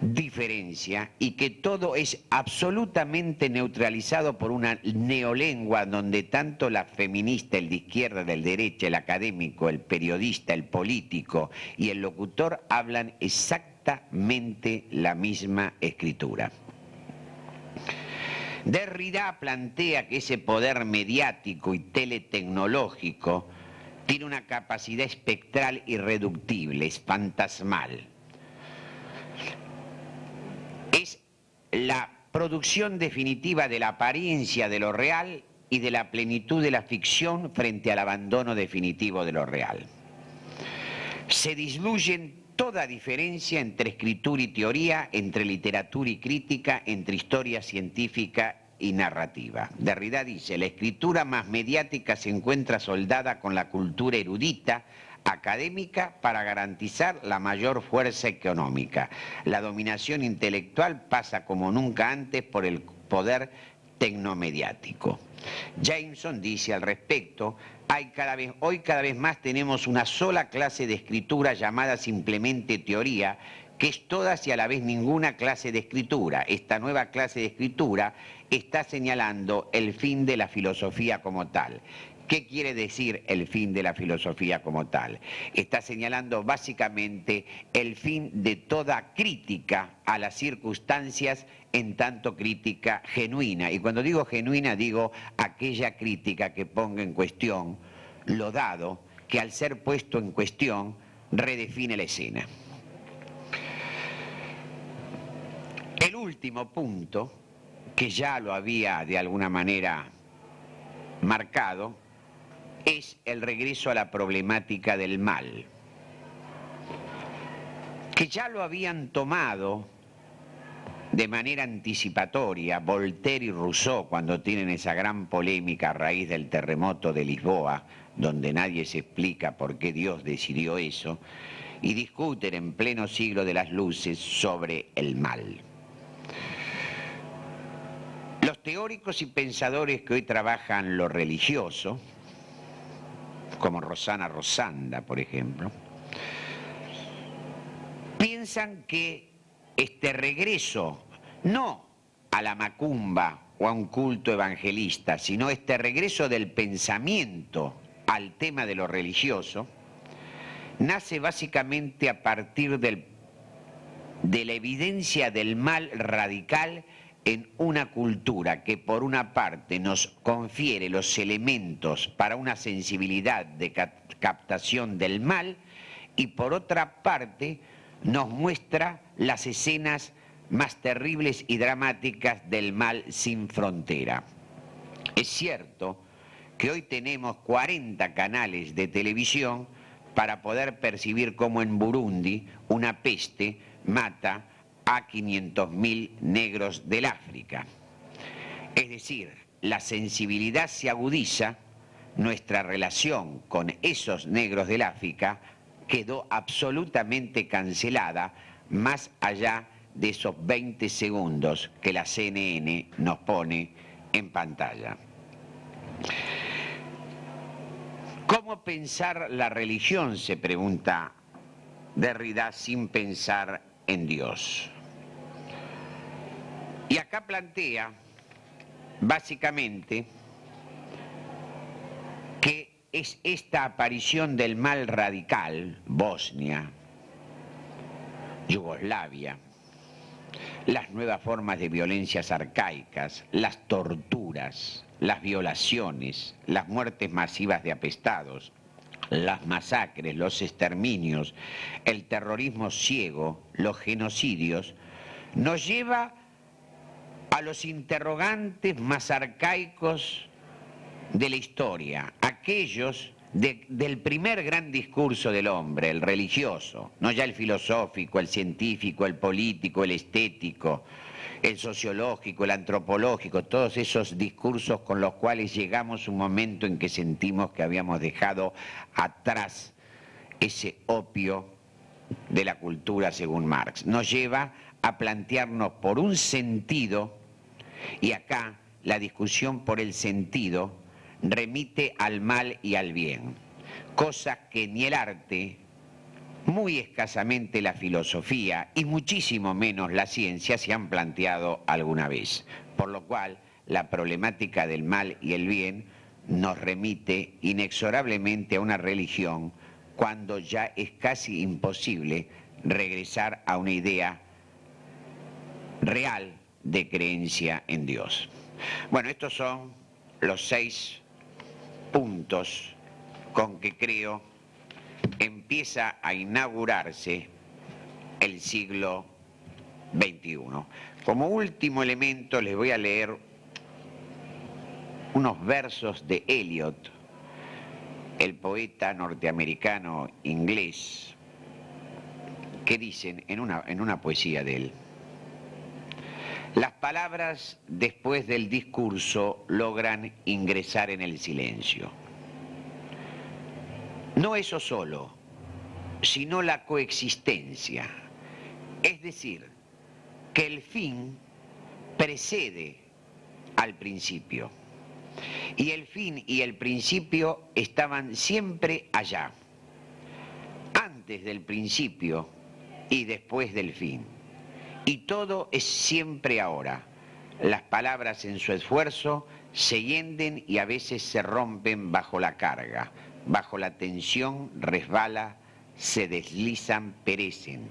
diferencia y que todo es absolutamente neutralizado por una neolengua donde tanto la feminista, el de izquierda, del derecha, el académico, el periodista, el político y el locutor hablan exactamente la misma escritura. Derrida plantea que ese poder mediático y teletecnológico tiene una capacidad espectral irreductible, es fantasmal. Es la producción definitiva de la apariencia de lo real y de la plenitud de la ficción frente al abandono definitivo de lo real. Se disluyen toda diferencia entre escritura y teoría, entre literatura y crítica, entre historia científica y narrativa. Derrida dice, la escritura más mediática se encuentra soldada con la cultura erudita, académica para garantizar la mayor fuerza económica. La dominación intelectual pasa como nunca antes por el poder tecnomediático. Jameson dice al respecto, hay cada vez, hoy cada vez más tenemos una sola clase de escritura llamada simplemente teoría, que es todas y a la vez ninguna clase de escritura. Esta nueva clase de escritura está señalando el fin de la filosofía como tal. ¿Qué quiere decir el fin de la filosofía como tal? Está señalando básicamente el fin de toda crítica a las circunstancias en tanto crítica genuina. Y cuando digo genuina digo aquella crítica que ponga en cuestión lo dado, que al ser puesto en cuestión redefine la escena. El último punto, que ya lo había de alguna manera marcado, es el regreso a la problemática del mal, que ya lo habían tomado de manera anticipatoria Voltaire y Rousseau cuando tienen esa gran polémica a raíz del terremoto de Lisboa, donde nadie se explica por qué Dios decidió eso, y discuten en pleno siglo de las luces sobre el mal. Los teóricos y pensadores que hoy trabajan lo religioso, como Rosana Rosanda, por ejemplo, piensan que este regreso, no a la macumba o a un culto evangelista, sino este regreso del pensamiento al tema de lo religioso, nace básicamente a partir del, de la evidencia del mal radical en una cultura que por una parte nos confiere los elementos para una sensibilidad de captación del mal y por otra parte nos muestra las escenas más terribles y dramáticas del mal sin frontera. Es cierto que hoy tenemos 40 canales de televisión para poder percibir cómo en Burundi una peste mata a 500.000 negros del África. Es decir, la sensibilidad se agudiza, nuestra relación con esos negros del África quedó absolutamente cancelada más allá de esos 20 segundos que la CNN nos pone en pantalla. ¿Cómo pensar la religión? se pregunta Derrida sin pensar en Dios. Y acá plantea, básicamente, que es esta aparición del mal radical, Bosnia, Yugoslavia, las nuevas formas de violencias arcaicas, las torturas, las violaciones, las muertes masivas de apestados, las masacres, los exterminios, el terrorismo ciego, los genocidios, nos lleva a los interrogantes más arcaicos de la historia, aquellos del primer gran discurso del hombre, el religioso, no ya el filosófico, el científico, el político, el estético, el sociológico, el antropológico, todos esos discursos con los cuales llegamos un momento en que sentimos que habíamos dejado atrás ese opio de la cultura según Marx. Nos lleva a plantearnos por un sentido y acá la discusión por el sentido remite al mal y al bien, cosa que ni el arte, muy escasamente la filosofía y muchísimo menos la ciencia se han planteado alguna vez. Por lo cual, la problemática del mal y el bien nos remite inexorablemente a una religión cuando ya es casi imposible regresar a una idea real de creencia en Dios. Bueno, estos son los seis puntos con que creo empieza a inaugurarse el siglo XXI. Como último elemento les voy a leer unos versos de Eliot, el poeta norteamericano inglés, que dicen en una, en una poesía de él, las palabras después del discurso logran ingresar en el silencio. No eso solo, sino la coexistencia. Es decir, que el fin precede al principio. Y el fin y el principio estaban siempre allá, antes del principio y después del fin. Y todo es siempre ahora. Las palabras en su esfuerzo se hienden y a veces se rompen bajo la carga, bajo la tensión resbala, se deslizan, perecen,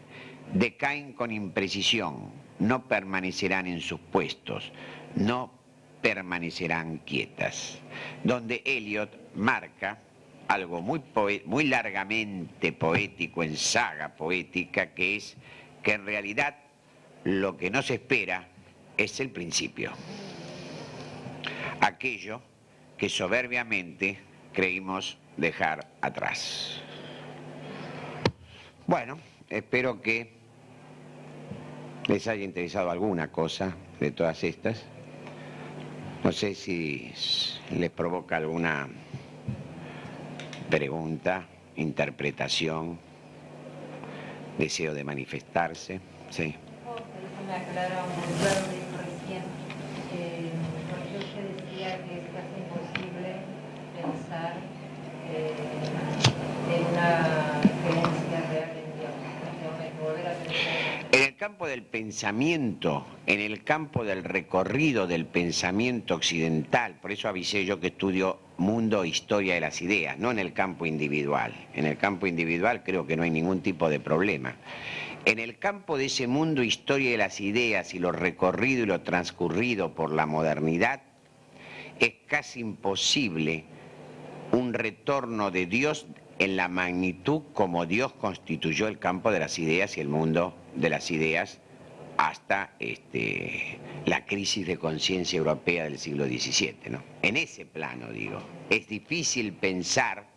decaen con imprecisión, no permanecerán en sus puestos, no permanecerán quietas. Donde Eliot marca algo muy, muy largamente poético en saga poética, que es que en realidad lo que nos espera es el principio. Aquello que soberbiamente creímos dejar atrás. Bueno, espero que les haya interesado alguna cosa de todas estas. No sé si les provoca alguna pregunta, interpretación, deseo de manifestarse. Sí. Me aclara un recién, eh, porque usted decía que es casi imposible pensar eh, en una creencia real en Dios. Volver a en el campo del pensamiento, en el campo del recorrido del pensamiento occidental, por eso avisé yo que estudio mundo, historia de las ideas, no en el campo individual. En el campo individual creo que no hay ningún tipo de problema. En el campo de ese mundo, historia de las ideas y lo recorrido y lo transcurrido por la modernidad, es casi imposible un retorno de Dios en la magnitud como Dios constituyó el campo de las ideas y el mundo de las ideas hasta este, la crisis de conciencia europea del siglo XVII. ¿no? En ese plano, digo, es difícil pensar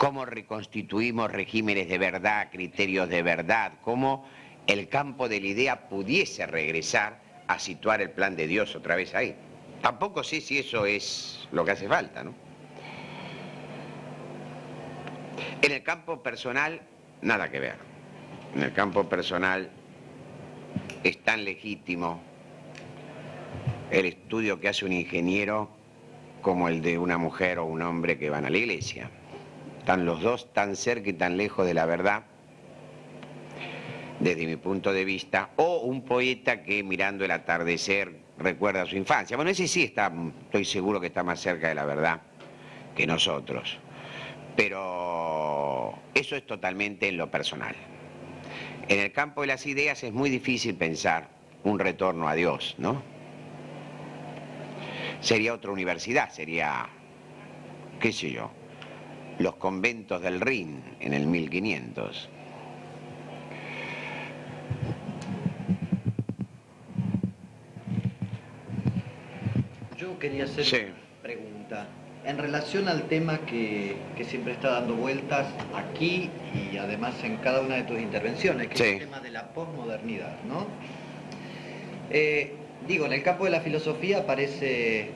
cómo reconstituimos regímenes de verdad, criterios de verdad, cómo el campo de la idea pudiese regresar a situar el plan de Dios otra vez ahí. Tampoco sé si eso es lo que hace falta, ¿no? En el campo personal, nada que ver. En el campo personal es tan legítimo el estudio que hace un ingeniero como el de una mujer o un hombre que van a la iglesia. Están los dos tan cerca y tan lejos de la verdad, desde mi punto de vista, o un poeta que mirando el atardecer recuerda su infancia. Bueno, ese sí está, estoy seguro que está más cerca de la verdad que nosotros. Pero eso es totalmente en lo personal. En el campo de las ideas es muy difícil pensar un retorno a Dios, ¿no? Sería otra universidad, sería, qué sé yo, los conventos del Rin en el 1500. Yo quería hacer una pregunta. En relación al tema que, siempre está dando vueltas aquí y además en cada una de tus intervenciones, que es el tema de la posmodernidad, ¿no? Eh, digo, en el campo de la filosofía aparece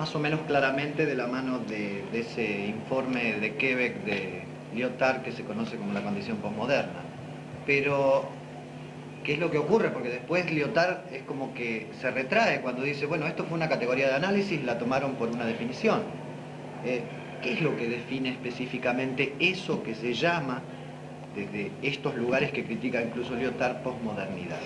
más o menos claramente de la mano de, ese informe de Quebec de Lyotard que se conoce como la condición posmoderna. Pero ¿Qué es lo que ocurre? Porque después Lyotard es como que se retrae cuando dice, bueno, esto fue una categoría de análisis, la tomaron por una definición. Eh, ¿Qué es lo que define específicamente eso que se llama, desde estos lugares que critica incluso Lyotard, posmodernidad?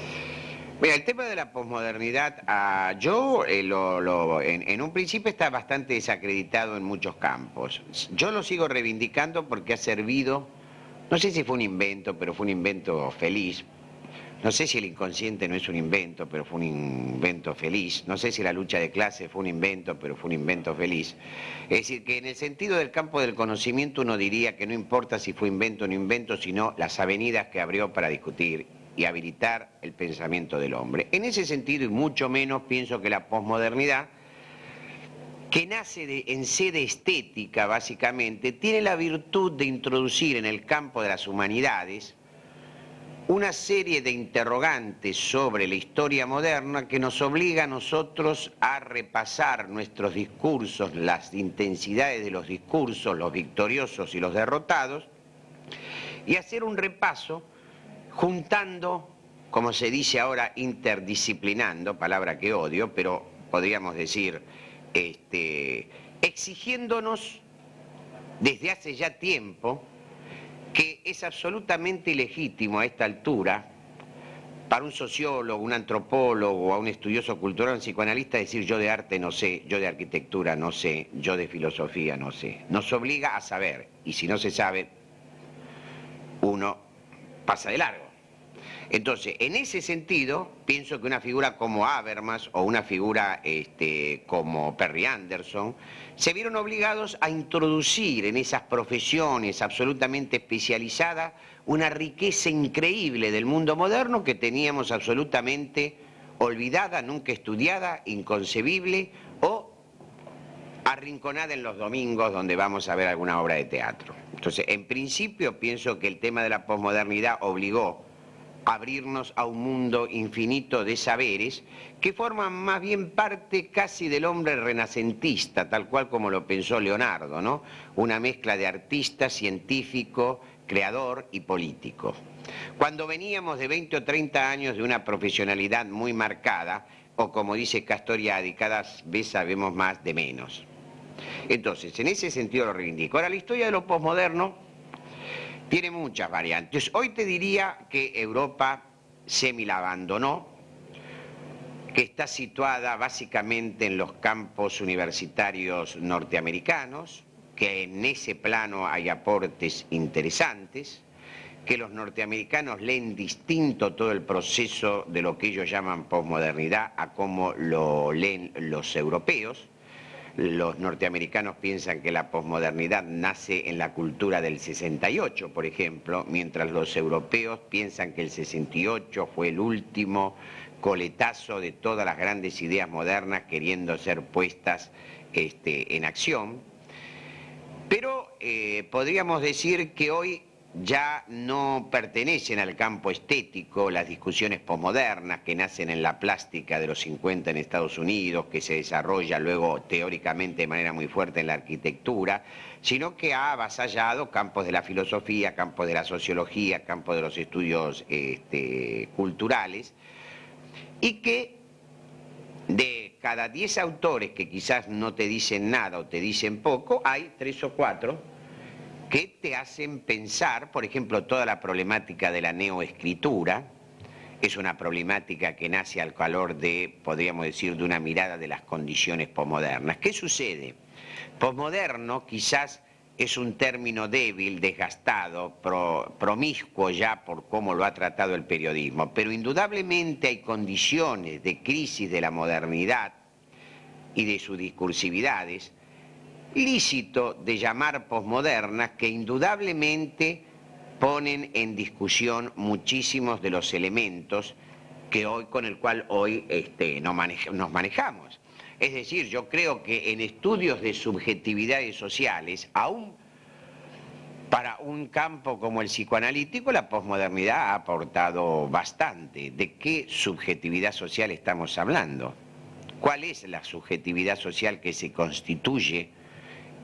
Mira, el tema de la posmodernidad, yo eh, en, en, un principio está bastante desacreditado en muchos campos. Yo lo sigo reivindicando porque ha servido, no sé si fue un invento, pero fue un invento feliz, no sé si el inconsciente no es un invento, pero fue un invento feliz. No sé si la lucha de clase fue un invento, pero fue un invento feliz. Es decir, que en el sentido del campo del conocimiento uno diría que no importa si fue invento o no invento, sino las avenidas que abrió para discutir y habilitar el pensamiento del hombre. En ese sentido, y mucho menos, pienso que la posmodernidad, que nace en sede estética básicamente, tiene la virtud de introducir en el campo de las humanidades una serie de interrogantes sobre la historia moderna que nos obliga a nosotros a repasar nuestros discursos, las intensidades de los discursos, los victoriosos y los derrotados, y hacer un repaso juntando, como se dice ahora, interdisciplinando, palabra que odio, pero podríamos decir, este, exigiéndonos desde hace ya tiempo que es absolutamente ilegítimo a esta altura para un sociólogo, un antropólogo, a un estudioso cultural, un psicoanalista decir yo de arte no sé, yo de arquitectura no sé, yo de filosofía no sé. Nos obliga a saber y si no se sabe, uno pasa de largo. Entonces, en ese sentido, pienso que una figura como Habermas o una figura este, como Perry Anderson se vieron obligados a introducir en esas profesiones absolutamente especializadas una riqueza increíble del mundo moderno que teníamos absolutamente olvidada, nunca estudiada, inconcebible o arrinconada en los domingos donde vamos a ver alguna obra de teatro. Entonces, en principio pienso que el tema de la posmodernidad obligó abrirnos a un mundo infinito de saberes que forman más bien parte casi del hombre renacentista, tal cual como lo pensó Leonardo, ¿no? Una mezcla de artista, científico, creador y político. Cuando veníamos de 20 o 30 años de una profesionalidad muy marcada, o como dice Castoriadi, cada vez sabemos más de menos. Entonces, en ese sentido lo reivindico. Ahora, la historia de lo posmoderno tiene muchas variantes. Hoy te diría que Europa semi la abandonó, que está situada básicamente en los campos universitarios norteamericanos, que en ese plano hay aportes interesantes, que los norteamericanos leen distinto todo el proceso de lo que ellos llaman posmodernidad a cómo lo leen los europeos, los norteamericanos piensan que la posmodernidad nace en la cultura del 68, por ejemplo, mientras los europeos piensan que el 68 fue el último coletazo de todas las grandes ideas modernas queriendo ser puestas este, en acción. Pero eh, podríamos decir que hoy ya no pertenecen al campo estético las discusiones posmodernas que nacen en la plástica de los 50 en Estados Unidos, que se desarrolla luego teóricamente de manera muy fuerte en la arquitectura, sino que ha avasallado campos de la filosofía, campos de la sociología, campos de los estudios este, culturales, y que de cada 10 autores que quizás no te dicen nada o te dicen poco, hay tres o cuatro que te hacen pensar, por ejemplo, toda la problemática de la neoescritura, es una problemática que nace al calor de, podríamos decir, de una mirada de las condiciones posmodernas. ¿Qué sucede? Posmoderno quizás es un término débil, desgastado, promiscuo ya por cómo lo ha tratado el periodismo, pero indudablemente hay condiciones de crisis de la modernidad y de sus discursividades lícito de llamar posmodernas que indudablemente ponen en discusión muchísimos de los elementos que hoy, con el cual hoy este, nos, nos manejamos. Es decir, yo creo que en estudios de subjetividades sociales, aún para un campo como el psicoanalítico, la posmodernidad ha aportado bastante. ¿De qué subjetividad social estamos hablando? ¿Cuál es la subjetividad social que se constituye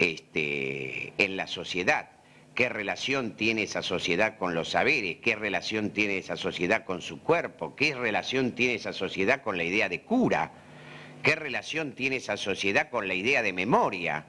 este, en la sociedad. ¿Qué relación tiene esa sociedad con los saberes? ¿Qué relación tiene esa sociedad con su cuerpo? ¿Qué relación tiene esa sociedad con la idea de cura? ¿Qué relación tiene esa sociedad con la idea de memoria?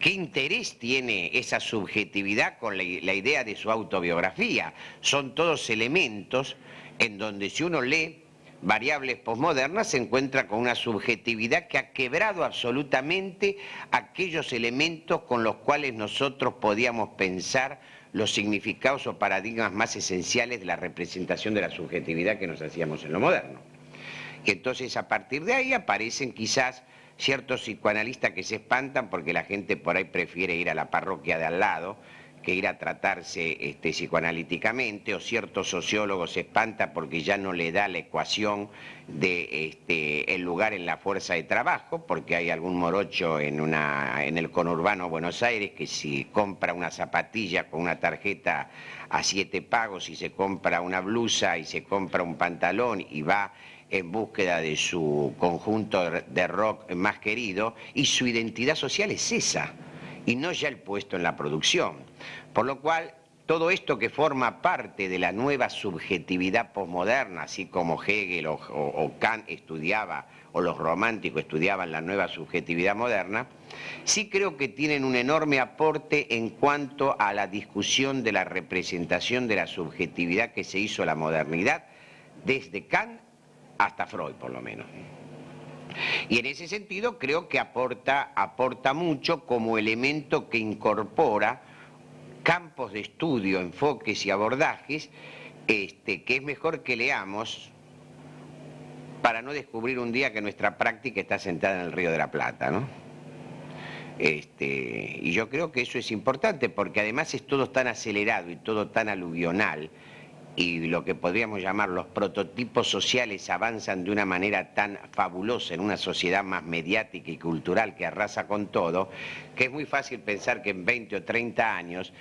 ¿Qué interés tiene esa subjetividad con la, la idea de su autobiografía? Son todos elementos en donde si uno lee variables posmodernas se encuentra con una subjetividad que ha quebrado absolutamente aquellos elementos con los cuales nosotros podíamos pensar los significados o paradigmas más esenciales de la representación de la subjetividad que nos hacíamos en lo moderno. Y entonces a partir de ahí aparecen quizás ciertos psicoanalistas que se espantan porque la gente por ahí prefiere ir a la parroquia de al lado que ir a tratarse este, psicoanalíticamente, o cierto sociólogo se espanta porque ya no le da la ecuación de este, el lugar en la fuerza de trabajo, porque hay algún morocho en, una, en el conurbano Buenos Aires que si compra una zapatilla con una tarjeta a siete pagos y se compra una blusa y se compra un pantalón y va en búsqueda de su conjunto de rock más querido y su identidad social es esa y no ya el puesto en la producción. Por lo cual, todo esto que forma parte de la nueva subjetividad posmoderna, así como Hegel o, Kant estudiaba, o los románticos estudiaban la nueva subjetividad moderna, sí creo que tienen un enorme aporte en cuanto a la discusión de la representación de la subjetividad que se hizo la modernidad, desde Kant hasta Freud por lo menos. Y en ese sentido creo que aporta, aporta mucho como elemento que incorpora campos de estudio, enfoques y abordajes este, que es mejor que leamos para no descubrir un día que nuestra práctica está sentada en el Río de la Plata, ¿no? Este, y yo creo que eso es importante porque además es todo tan acelerado y todo tan aluvional y lo que podríamos llamar los prototipos sociales avanzan de una manera tan fabulosa en una sociedad más mediática y cultural que arrasa con todo, que es muy fácil pensar que en 20 o 30 años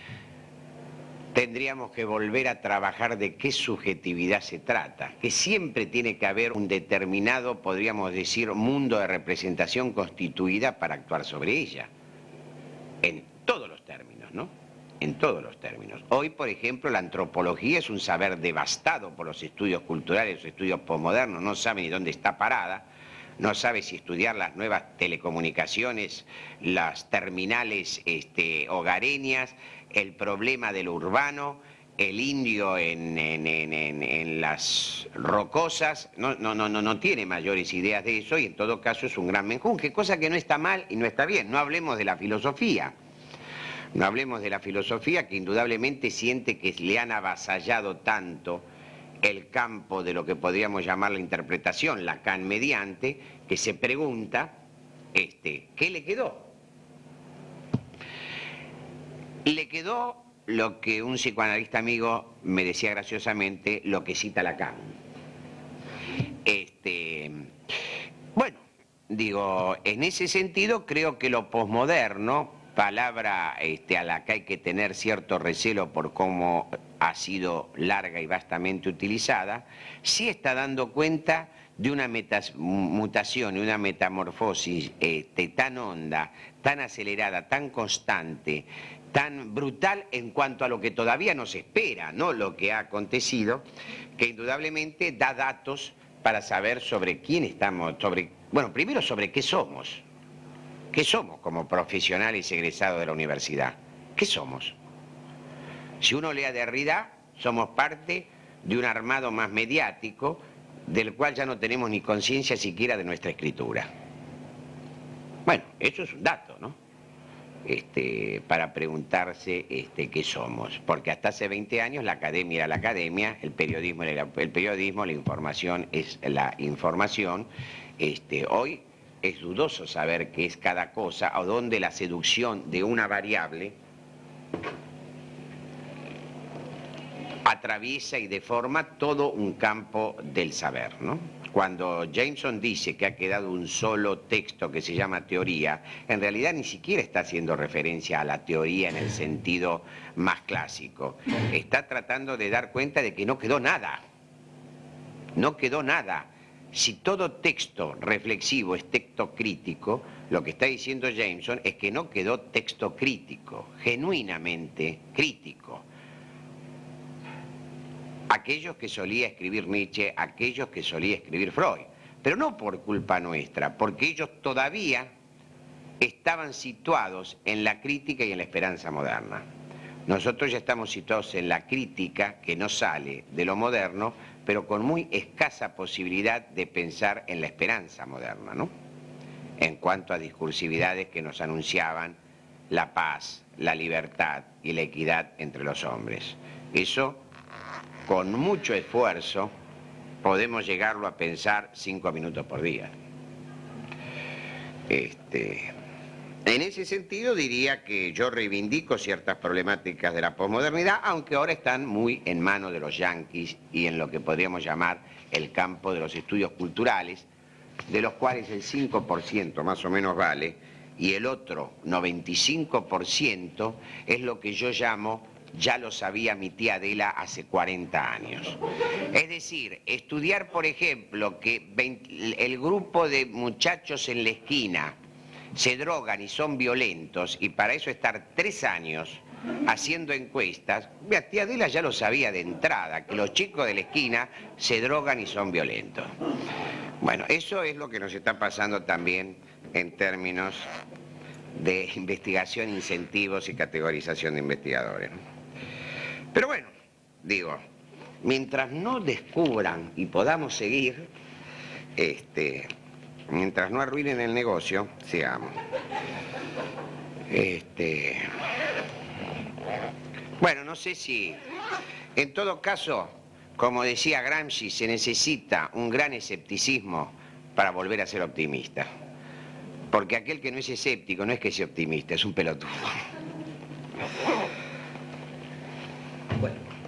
tendríamos que volver a trabajar de qué subjetividad se trata, que siempre tiene que haber un determinado, podríamos decir, mundo de representación constituida para actuar sobre ella, en todos los términos, ¿no? En todos los términos. Hoy, por ejemplo, la antropología es un saber devastado por los estudios culturales, los estudios posmodernos, no sabe ni dónde está parada, no sabe si estudiar las nuevas telecomunicaciones, las terminales este, hogareñas, el problema del urbano, el indio en, las rocosas, no, no, no, no, tiene mayores ideas de eso y en todo caso es un gran menjunje, cosa que no está mal y no está bien, no hablemos de la filosofía. No hablemos de la filosofía que indudablemente siente que le han avasallado tanto el campo de lo que podríamos llamar la interpretación, Lacan mediante, que se pregunta, este, ¿qué le quedó? Le quedó lo que un psicoanalista amigo me decía graciosamente, lo que cita Lacan. Este, bueno, digo, en ese sentido creo que lo posmoderno, palabra este, a la que hay que tener cierto recelo por cómo ha sido larga y vastamente utilizada, sí está dando cuenta de una mutación y una metamorfosis este, tan honda, tan acelerada, tan constante, tan brutal en cuanto a lo que todavía nos espera, no lo que ha acontecido, que indudablemente da datos para saber sobre quién estamos, sobre, bueno, primero sobre qué somos, ¿Qué somos como profesionales egresados de la universidad? ¿Qué somos? Si uno lee a Derrida, somos parte de un armado más mediático del cual ya no tenemos ni conciencia siquiera de nuestra escritura. Bueno, eso es un dato, ¿no? Este, para preguntarse este, qué somos. Porque hasta hace 20 años la academia era la academia, el periodismo era el periodismo, la información es la información. Este, hoy es dudoso saber qué es cada cosa o dónde la seducción de una variable atraviesa y deforma todo un campo del saber. ¿no? Cuando Jameson dice que ha quedado un solo texto que se llama teoría, en realidad ni siquiera está haciendo referencia a la teoría en el sentido más clásico. Está tratando de dar cuenta de que no quedó nada. No quedó nada si todo texto reflexivo es texto crítico, lo que está diciendo Jameson es que no quedó texto crítico, genuinamente crítico. Aquellos que solía escribir Nietzsche, aquellos que solía escribir Freud, pero no por culpa nuestra, porque ellos todavía estaban situados en la crítica y en la esperanza moderna. Nosotros ya estamos situados en la crítica que no sale de lo moderno, pero con muy escasa posibilidad de pensar en la esperanza moderna, ¿no? En cuanto a discursividades que nos anunciaban la paz, la libertad y la equidad entre los hombres. Eso, con mucho esfuerzo, podemos llegarlo a pensar cinco minutos por día. Este, En ese sentido diría que yo reivindico ciertas problemáticas de la posmodernidad, aunque ahora están muy en manos de los yanquis y en lo que podríamos llamar el campo de los estudios culturales, de los cuales el 5% más o menos vale, y el otro 95% es lo que yo llamo, ya lo sabía mi tía Adela hace 40 años. Es decir, estudiar, por ejemplo, que el grupo de muchachos en la esquina se drogan y son violentos, y para eso estar tres años haciendo encuestas, mi tía Adela ya lo sabía de entrada, que los chicos de la esquina se drogan y son violentos. Bueno, eso es lo que nos está pasando también en términos de investigación, incentivos y categorización de investigadores. Pero bueno, digo, mientras no descubran y podamos seguir, este, mientras no arruinen el negocio, sigamos. Este, bueno, no sé si, en todo caso, como decía Gramsci, se necesita un gran escepticismo para volver a ser optimista. Porque aquel que no es escéptico no es que sea optimista, es un pelotudo. Bueno.